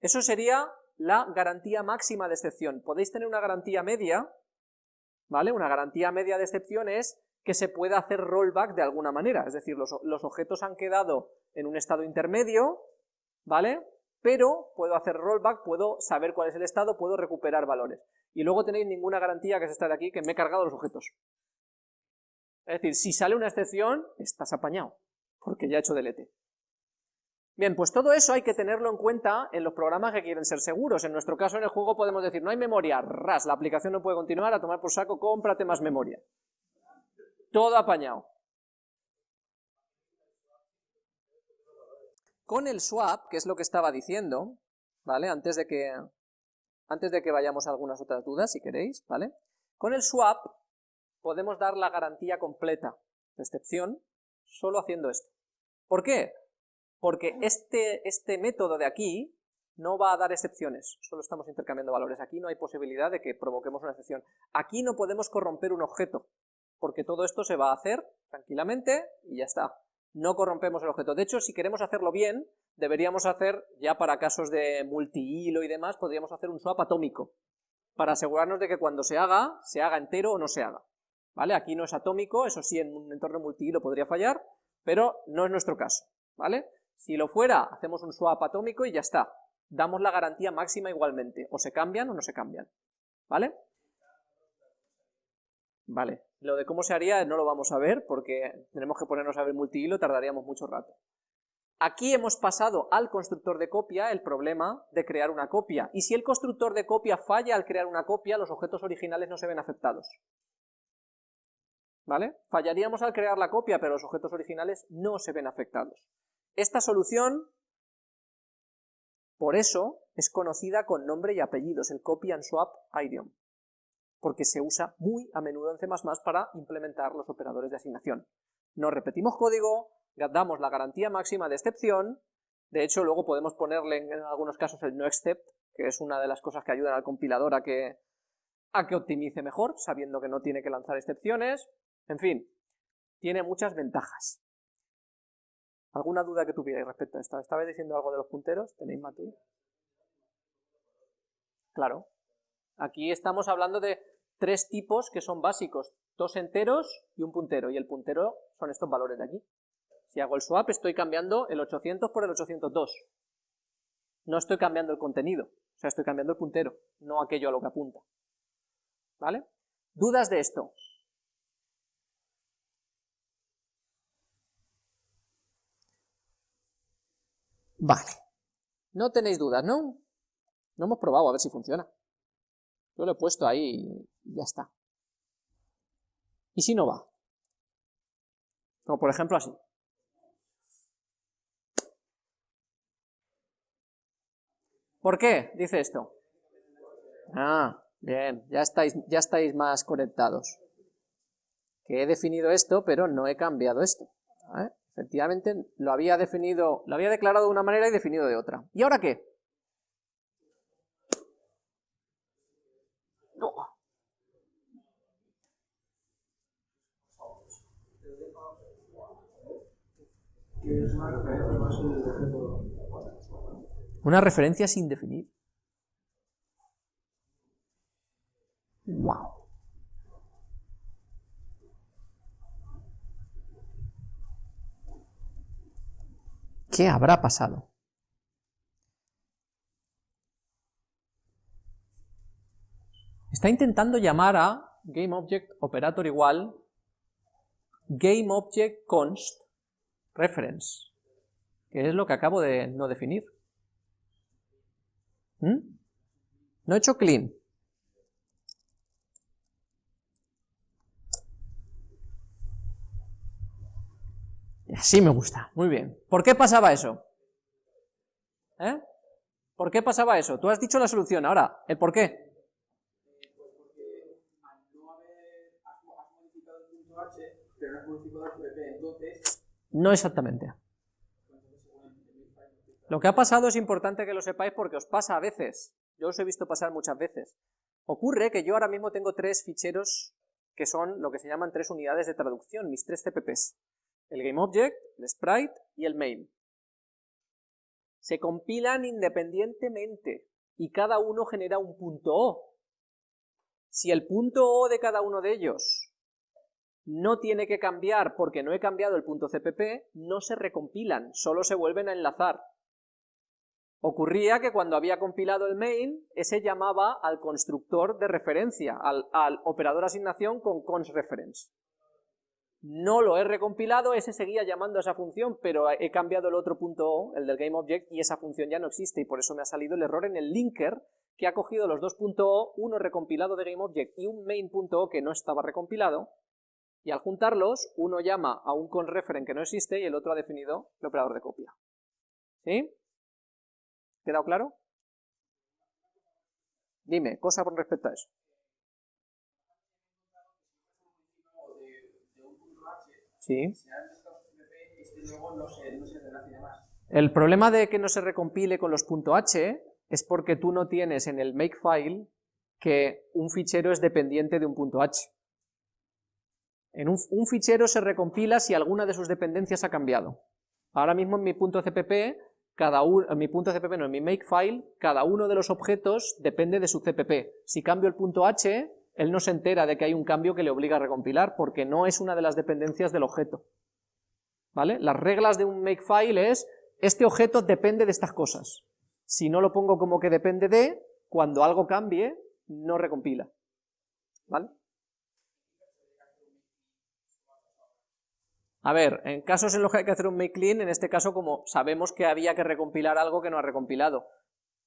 Eso sería la garantía máxima de excepción. Podéis tener una garantía media, ¿vale? Una garantía media de excepción es que se pueda hacer rollback de alguna manera, es decir, los, objetos han quedado en un estado intermedio, ¿vale? Pero puedo hacer rollback, puedo saber cuál es el estado, puedo recuperar valores. Y luego tenéis ninguna garantía, que es esta de aquí, que me he cargado los objetos. Es decir, si sale una excepción, estás apañado, porque ya he hecho delete. Bien, pues todo eso hay que tenerlo en cuenta en los programas que quieren ser seguros. En nuestro caso en el juego podemos decir, no hay memoria, ras, la aplicación no puede continuar, a tomar por saco, cómprate más memoria. Todo apañado. Con el swap, que es lo que estaba diciendo, ¿vale? Antes de que, antes de que vayamos a algunas otras dudas, si queréis, ¿vale? Con el swap podemos dar la garantía completa de excepción solo haciendo esto. ¿Por qué? Porque este, este método de aquí no va a dar excepciones, solo estamos intercambiando valores. Aquí no hay posibilidad de que provoquemos una excepción. Aquí no podemos corromper un objeto, porque todo esto se va a hacer tranquilamente y ya está. No corrompemos el objeto. De hecho, si queremos hacerlo bien, deberíamos hacer, ya para casos de multihilo y demás, podríamos hacer un swap atómico, para asegurarnos de que cuando se haga, se haga entero o no se haga. ¿vale? Aquí no es atómico, eso sí, en un entorno multihilo podría fallar, pero no es nuestro caso, ¿vale? Si lo fuera, hacemos un swap atómico y ya está. Damos la garantía máxima igualmente, o se cambian o no se cambian, ¿vale? Vale, lo de cómo se haría no lo vamos a ver porque tenemos que ponernos a ver multihilo, tardaríamos mucho rato. Aquí hemos pasado al constructor de copia el problema de crear una copia, y si el constructor de copia falla al crear una copia, los objetos originales no se ven afectados. ¿vale? Fallaríamos al crear la copia, pero los objetos originales no se ven afectados. Esta solución, por eso, es conocida con nombre y apellidos, el copy and swap idiom, porque se usa muy a menudo en C++ para implementar los operadores de asignación. No repetimos código, damos la garantía máxima de excepción, de hecho luego podemos ponerle en, algunos casos el no except, que es una de las cosas que ayudan al compilador a que, a que optimice mejor, sabiendo que no tiene que lanzar excepciones, en fin, tiene muchas ventajas. ¿Alguna duda que tuvierais respecto a esto? ¿Estabais diciendo algo de los punteros? ¿Tenéis Mati? Claro. Aquí estamos hablando de tres tipos que son básicos, dos enteros y un puntero, y el puntero son estos valores de aquí. Si hago el swap estoy cambiando el 800 por el 802. No estoy cambiando el contenido, o sea, estoy cambiando el puntero, no aquello a lo que apunta. ¿Vale? ¿Dudas de esto? Vale. No tenéis dudas, ¿no? No hemos probado a ver si funciona. Yo lo he puesto ahí y ya está. ¿Y si no va? Como por ejemplo así. ¿Por qué dice esto? Ah, bien, ya estáis, ya estáis más conectados. Que he definido esto, pero no he cambiado esto. Efectivamente, lo había definido, lo había declarado de una manera y definido de otra. ¿Y ahora qué? Una referencia sin definir. Wow. ¿Qué habrá pasado? Está intentando llamar a GameObjectOperator igual GameObjectConst reference, que es lo que acabo de no definir. ¿Mm? No he hecho clean. Así me gusta, muy bien. ¿Por qué pasaba eso? ¿Eh? ¿Por qué pasaba eso? Tú has dicho la solución, ahora, ¿el por qué? No exactamente. Lo que ha pasado es importante que lo sepáis porque os pasa a veces. Yo os he visto pasar muchas veces. Ocurre que yo ahora mismo tengo tres ficheros que son lo que se llaman tres unidades de traducción, mis tres CPPs el GameObject, el sprite y el main. Se compilan independientemente. y cada uno genera un punto O. Si el punto O de cada uno de ellos no tiene que cambiar porque no he cambiado el punto CPP, no se recompilan, solo se vuelven a enlazar. Ocurría que cuando había compilado el main, ese llamaba al constructor de referencia, al, al operador asignación con consReference. No lo he recompilado, ese seguía llamando a esa función, pero he cambiado el otro punto O, el del GameObject, y esa función ya no existe, y por eso me ha salido el error en el linker, que ha cogido los dos .o, uno recompilado de GameObject y un main.o que no estaba recompilado, y al juntarlos, uno llama a un conReferen que no existe y el otro ha definido el operador de copia. ¿Sí? ¿Quedado claro? Dime, cosa con respecto a eso. El problema de que no se recompile con los .h es porque tú no tienes en el makefile que un fichero es dependiente de un .h. En un, fichero se recompila si alguna de sus dependencias ha cambiado. Ahora mismo en mi .cpp, cada en mi .cpp no, en mi makefile, cada uno de los objetos depende de su cpp. Si cambio el .h, él no se entera de que hay un cambio que le obliga a recompilar, porque no es una de las dependencias del objeto. ¿Vale? Las reglas de un makefile es, este objeto depende de estas cosas. Si no lo pongo como que depende de, cuando algo cambie, no recompila. ¿Vale? A ver, en casos en los que hay que hacer un make clean, en este caso como sabemos que había que recompilar algo que no ha recompilado,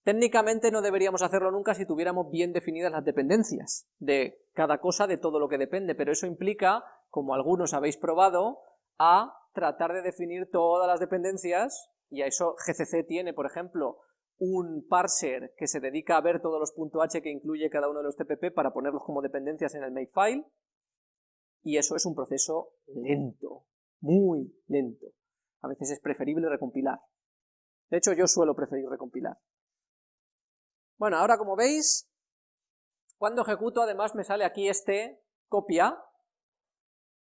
Técnicamente no deberíamos hacerlo nunca si tuviéramos bien definidas las dependencias de cada cosa de todo lo que depende, pero eso implica, como algunos habéis probado, a tratar de definir todas las dependencias, y a eso GCC tiene, por ejemplo, un parser que se dedica a ver todos los .h que incluye cada uno de los TPP para ponerlos como dependencias en el makefile, y eso es un proceso lento, muy lento. A veces es preferible recompilar. De hecho, yo suelo preferir recompilar. Bueno, ahora como veis, cuando ejecuto además me sale aquí este copia,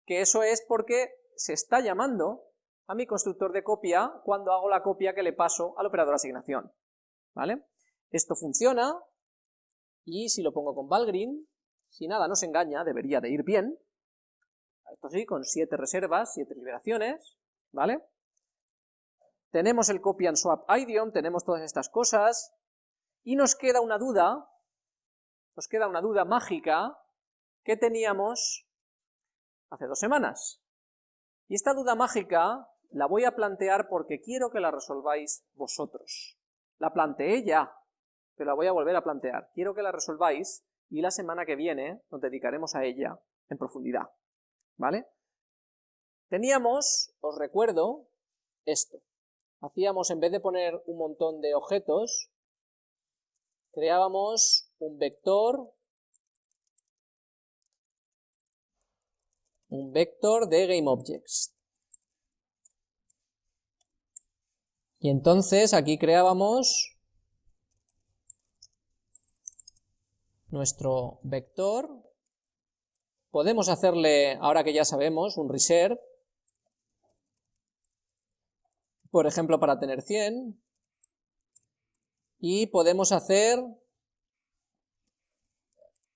que eso es porque se está llamando a mi constructor de copia cuando hago la copia que le paso al operador asignación, ¿vale? Esto funciona, y si lo pongo con Valgrind, si nada nos engaña, debería de ir bien, esto sí, con 7 reservas, 7 liberaciones, ¿vale? Tenemos el copy and swap idiom, tenemos todas estas cosas, y nos queda una duda, nos queda una duda mágica que teníamos hace dos semanas. Y esta duda mágica la voy a plantear porque quiero que la resolváis vosotros. La planteé ya, pero la voy a volver a plantear. Quiero que la resolváis y la semana que viene nos dedicaremos a ella en profundidad. ¿Vale? Teníamos, os recuerdo, esto. Hacíamos, en vez de poner un montón de objetos, creábamos un vector, un vector de GameObjects. Y entonces aquí creábamos nuestro vector. Podemos hacerle, ahora que ya sabemos, un reserve, por ejemplo para tener 100, y podemos hacer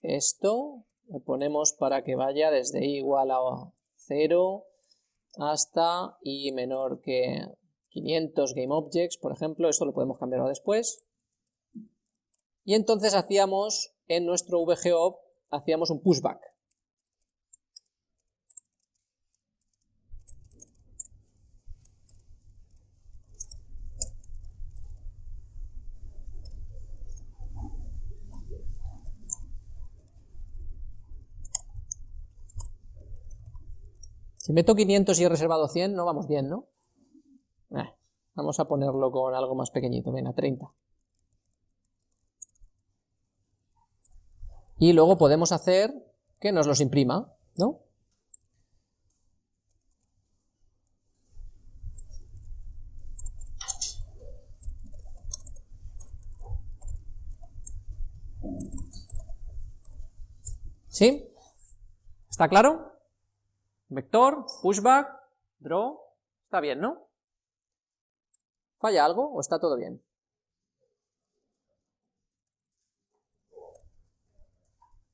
esto, lo ponemos para que vaya desde i igual a 0 hasta i menor que 500 GameObjects, por ejemplo, esto lo podemos cambiar después. Y entonces hacíamos en nuestro VGOP, hacíamos un pushback. Si meto 500 y he reservado 100, no vamos bien, ¿no? Eh, vamos a ponerlo con algo más pequeñito, venga, 30. Y luego podemos hacer que nos los imprima, ¿no? ¿Sí? ¿Está claro? Vector, pushback, draw, está bien, ¿no? ¿Falla algo o está todo bien?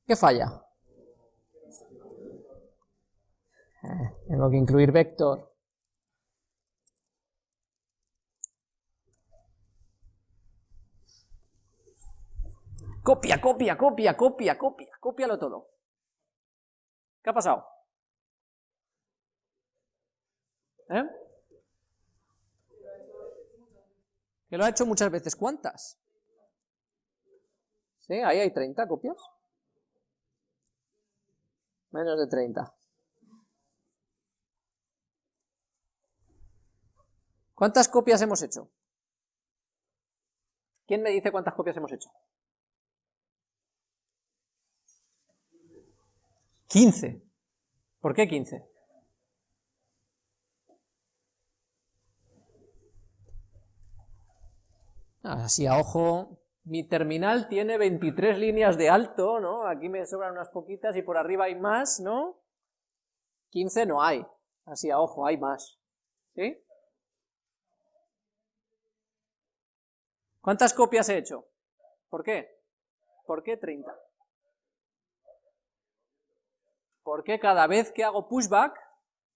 ¿Qué falla? Eh, tengo que incluir vector. Copia, copia, copia, copia, copia, cópialo todo. ¿Qué ha pasado? ¿Eh? Que lo ha hecho muchas veces. ¿Cuántas? ¿Sí? Ahí hay 30 copias. Menos de 30. ¿Cuántas copias hemos hecho? ¿Quién me dice cuántas copias hemos hecho? 15. ¿Por qué 15? Así a ojo, mi terminal tiene 23 líneas de alto, ¿no? Aquí me sobran unas poquitas y por arriba hay más, ¿no? 15 no hay, así a ojo, hay más, ¿sí? ¿Cuántas copias he hecho? ¿Por qué? ¿Por qué 30? Porque cada vez que hago pushback,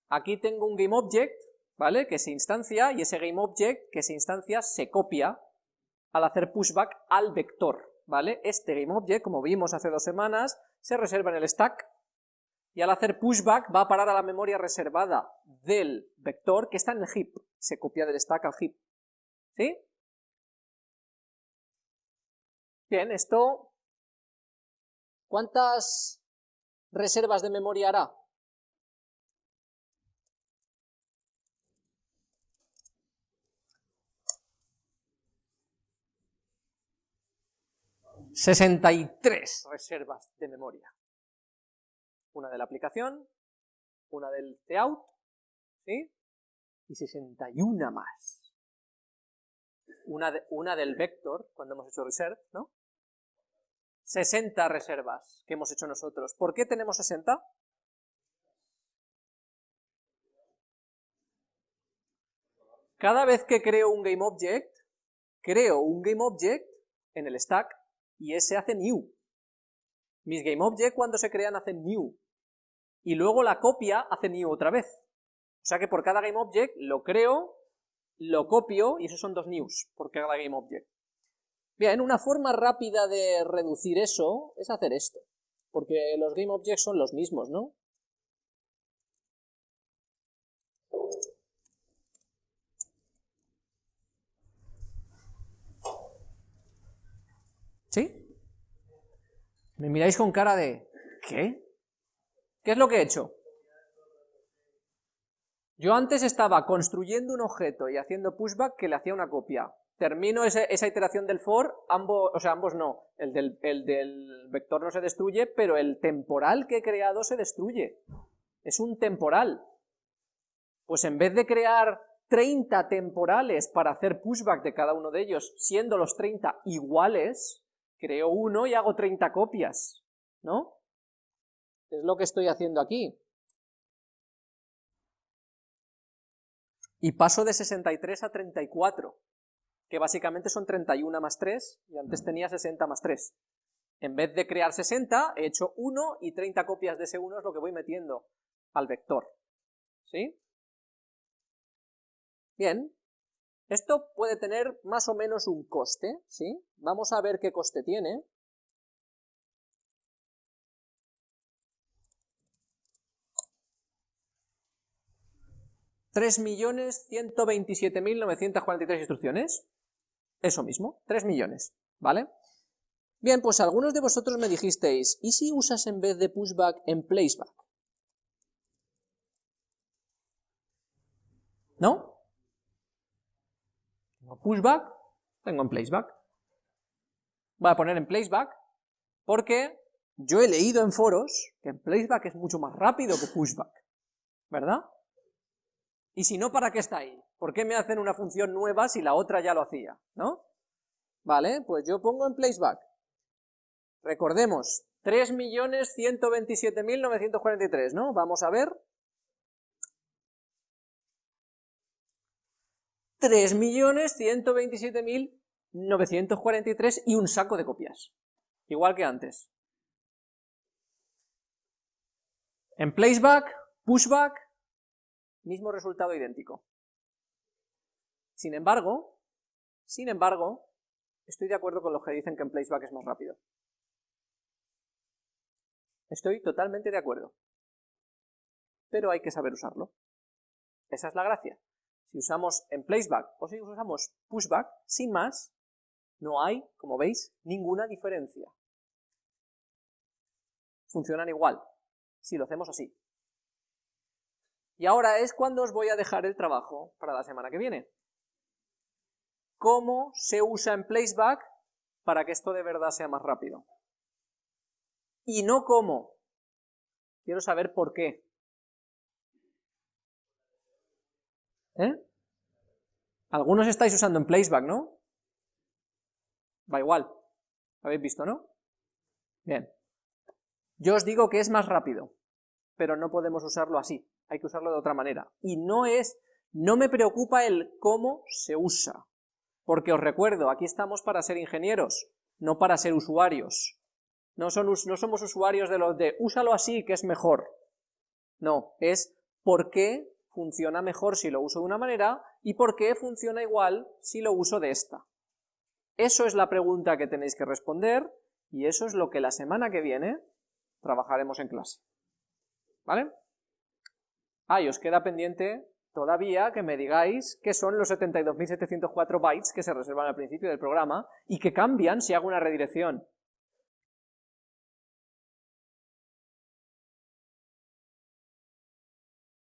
aquí tengo un GameObject, ¿vale? Que se instancia, y ese GameObject que se instancia se copia al hacer pushback al vector, ¿vale? Este GameObject, como vimos hace dos semanas, se reserva en el stack, y al hacer pushback va a parar a la memoria reservada del vector que está en el heap, se copia del stack al heap, ¿sí? Bien, esto, ¿cuántas reservas de memoria hará? ...63 reservas de memoria. Una de la aplicación, una del cout, ¿sí? Y 61 más. Una, una del vector, cuando hemos hecho reserve, ¿no? 60 reservas que hemos hecho nosotros. ¿Por qué tenemos 60? Cada vez que creo un GameObject, creo un GameObject en el stack y ese hace new. Mis GameObject cuando se crean hacen new. Y luego la copia hace new otra vez. O sea que por cada GameObject lo creo, lo copio y esos son dos news por cada GameObject. Bien, una forma rápida de reducir eso es hacer esto, porque los GameObjects son los mismos, ¿no? ¿Sí? Me miráis con cara de... ¿qué? ¿Qué es lo que he hecho? Yo antes estaba construyendo un objeto y haciendo pushback que le hacía una copia termino esa iteración del for, ambos, o sea, ambos no, el del, el del vector no se destruye, pero el temporal que he creado se destruye. Es un temporal. Pues en vez de crear 30 temporales para hacer pushback de cada uno de ellos, siendo los 30 iguales, creo uno y hago 30 copias, ¿no? Es lo que estoy haciendo aquí. Y paso de 63 a 34 que básicamente son 31 más 3, y antes tenía 60 más 3. En vez de crear 60, he hecho 1 y 30 copias de ese 1 es lo que voy metiendo al vector. ¿Sí? Bien, esto puede tener más o menos un coste, ¿sí? Vamos a ver qué coste tiene. ¿3.127.943 instrucciones? Eso mismo, 3 millones, ¿vale? Bien, pues algunos de vosotros me dijisteis, ¿y si usas en vez de pushback en placeback? ¿No? Pushback, tengo en placeback. Voy a poner en placeback porque yo he leído en foros que en placeback es mucho más rápido que pushback, ¿verdad? Y si no, ¿para qué está ahí? ¿Por qué me hacen una función nueva si la otra ya lo hacía? ¿No? Vale, pues yo pongo en placeback. Recordemos, 3.127.943, ¿no? Vamos a ver. 3.127.943 y un saco de copias. Igual que antes. En placeback, pushback, mismo resultado idéntico. Sin embargo, sin embargo, estoy de acuerdo con los que dicen que en placeback es más rápido. Estoy totalmente de acuerdo. Pero hay que saber usarlo. Esa es la gracia. Si usamos en placeback o si usamos pushback, sin más, no hay, como veis, ninguna diferencia. Funcionan igual, si lo hacemos así. Y ahora es cuando os voy a dejar el trabajo para la semana que viene. ¿Cómo se usa en placeback para que esto de verdad sea más rápido? Y no cómo. Quiero saber por qué. ¿Eh? Algunos estáis usando en placeback, ¿no? Va igual. ¿Habéis visto, no? Bien. Yo os digo que es más rápido, pero no podemos usarlo así. Hay que usarlo de otra manera. Y no es, no me preocupa el cómo se usa. Porque os recuerdo, aquí estamos para ser ingenieros, no para ser usuarios. No, son, no somos usuarios de los de úsalo así que es mejor. No, es por qué funciona mejor si lo uso de una manera y por qué funciona igual si lo uso de esta. Eso es la pregunta que tenéis que responder y eso es lo que la semana que viene trabajaremos en clase. ¿Vale? Ah, y os queda pendiente todavía que me digáis qué son los 72.704 bytes que se reservan al principio del programa y que cambian si hago una redirección.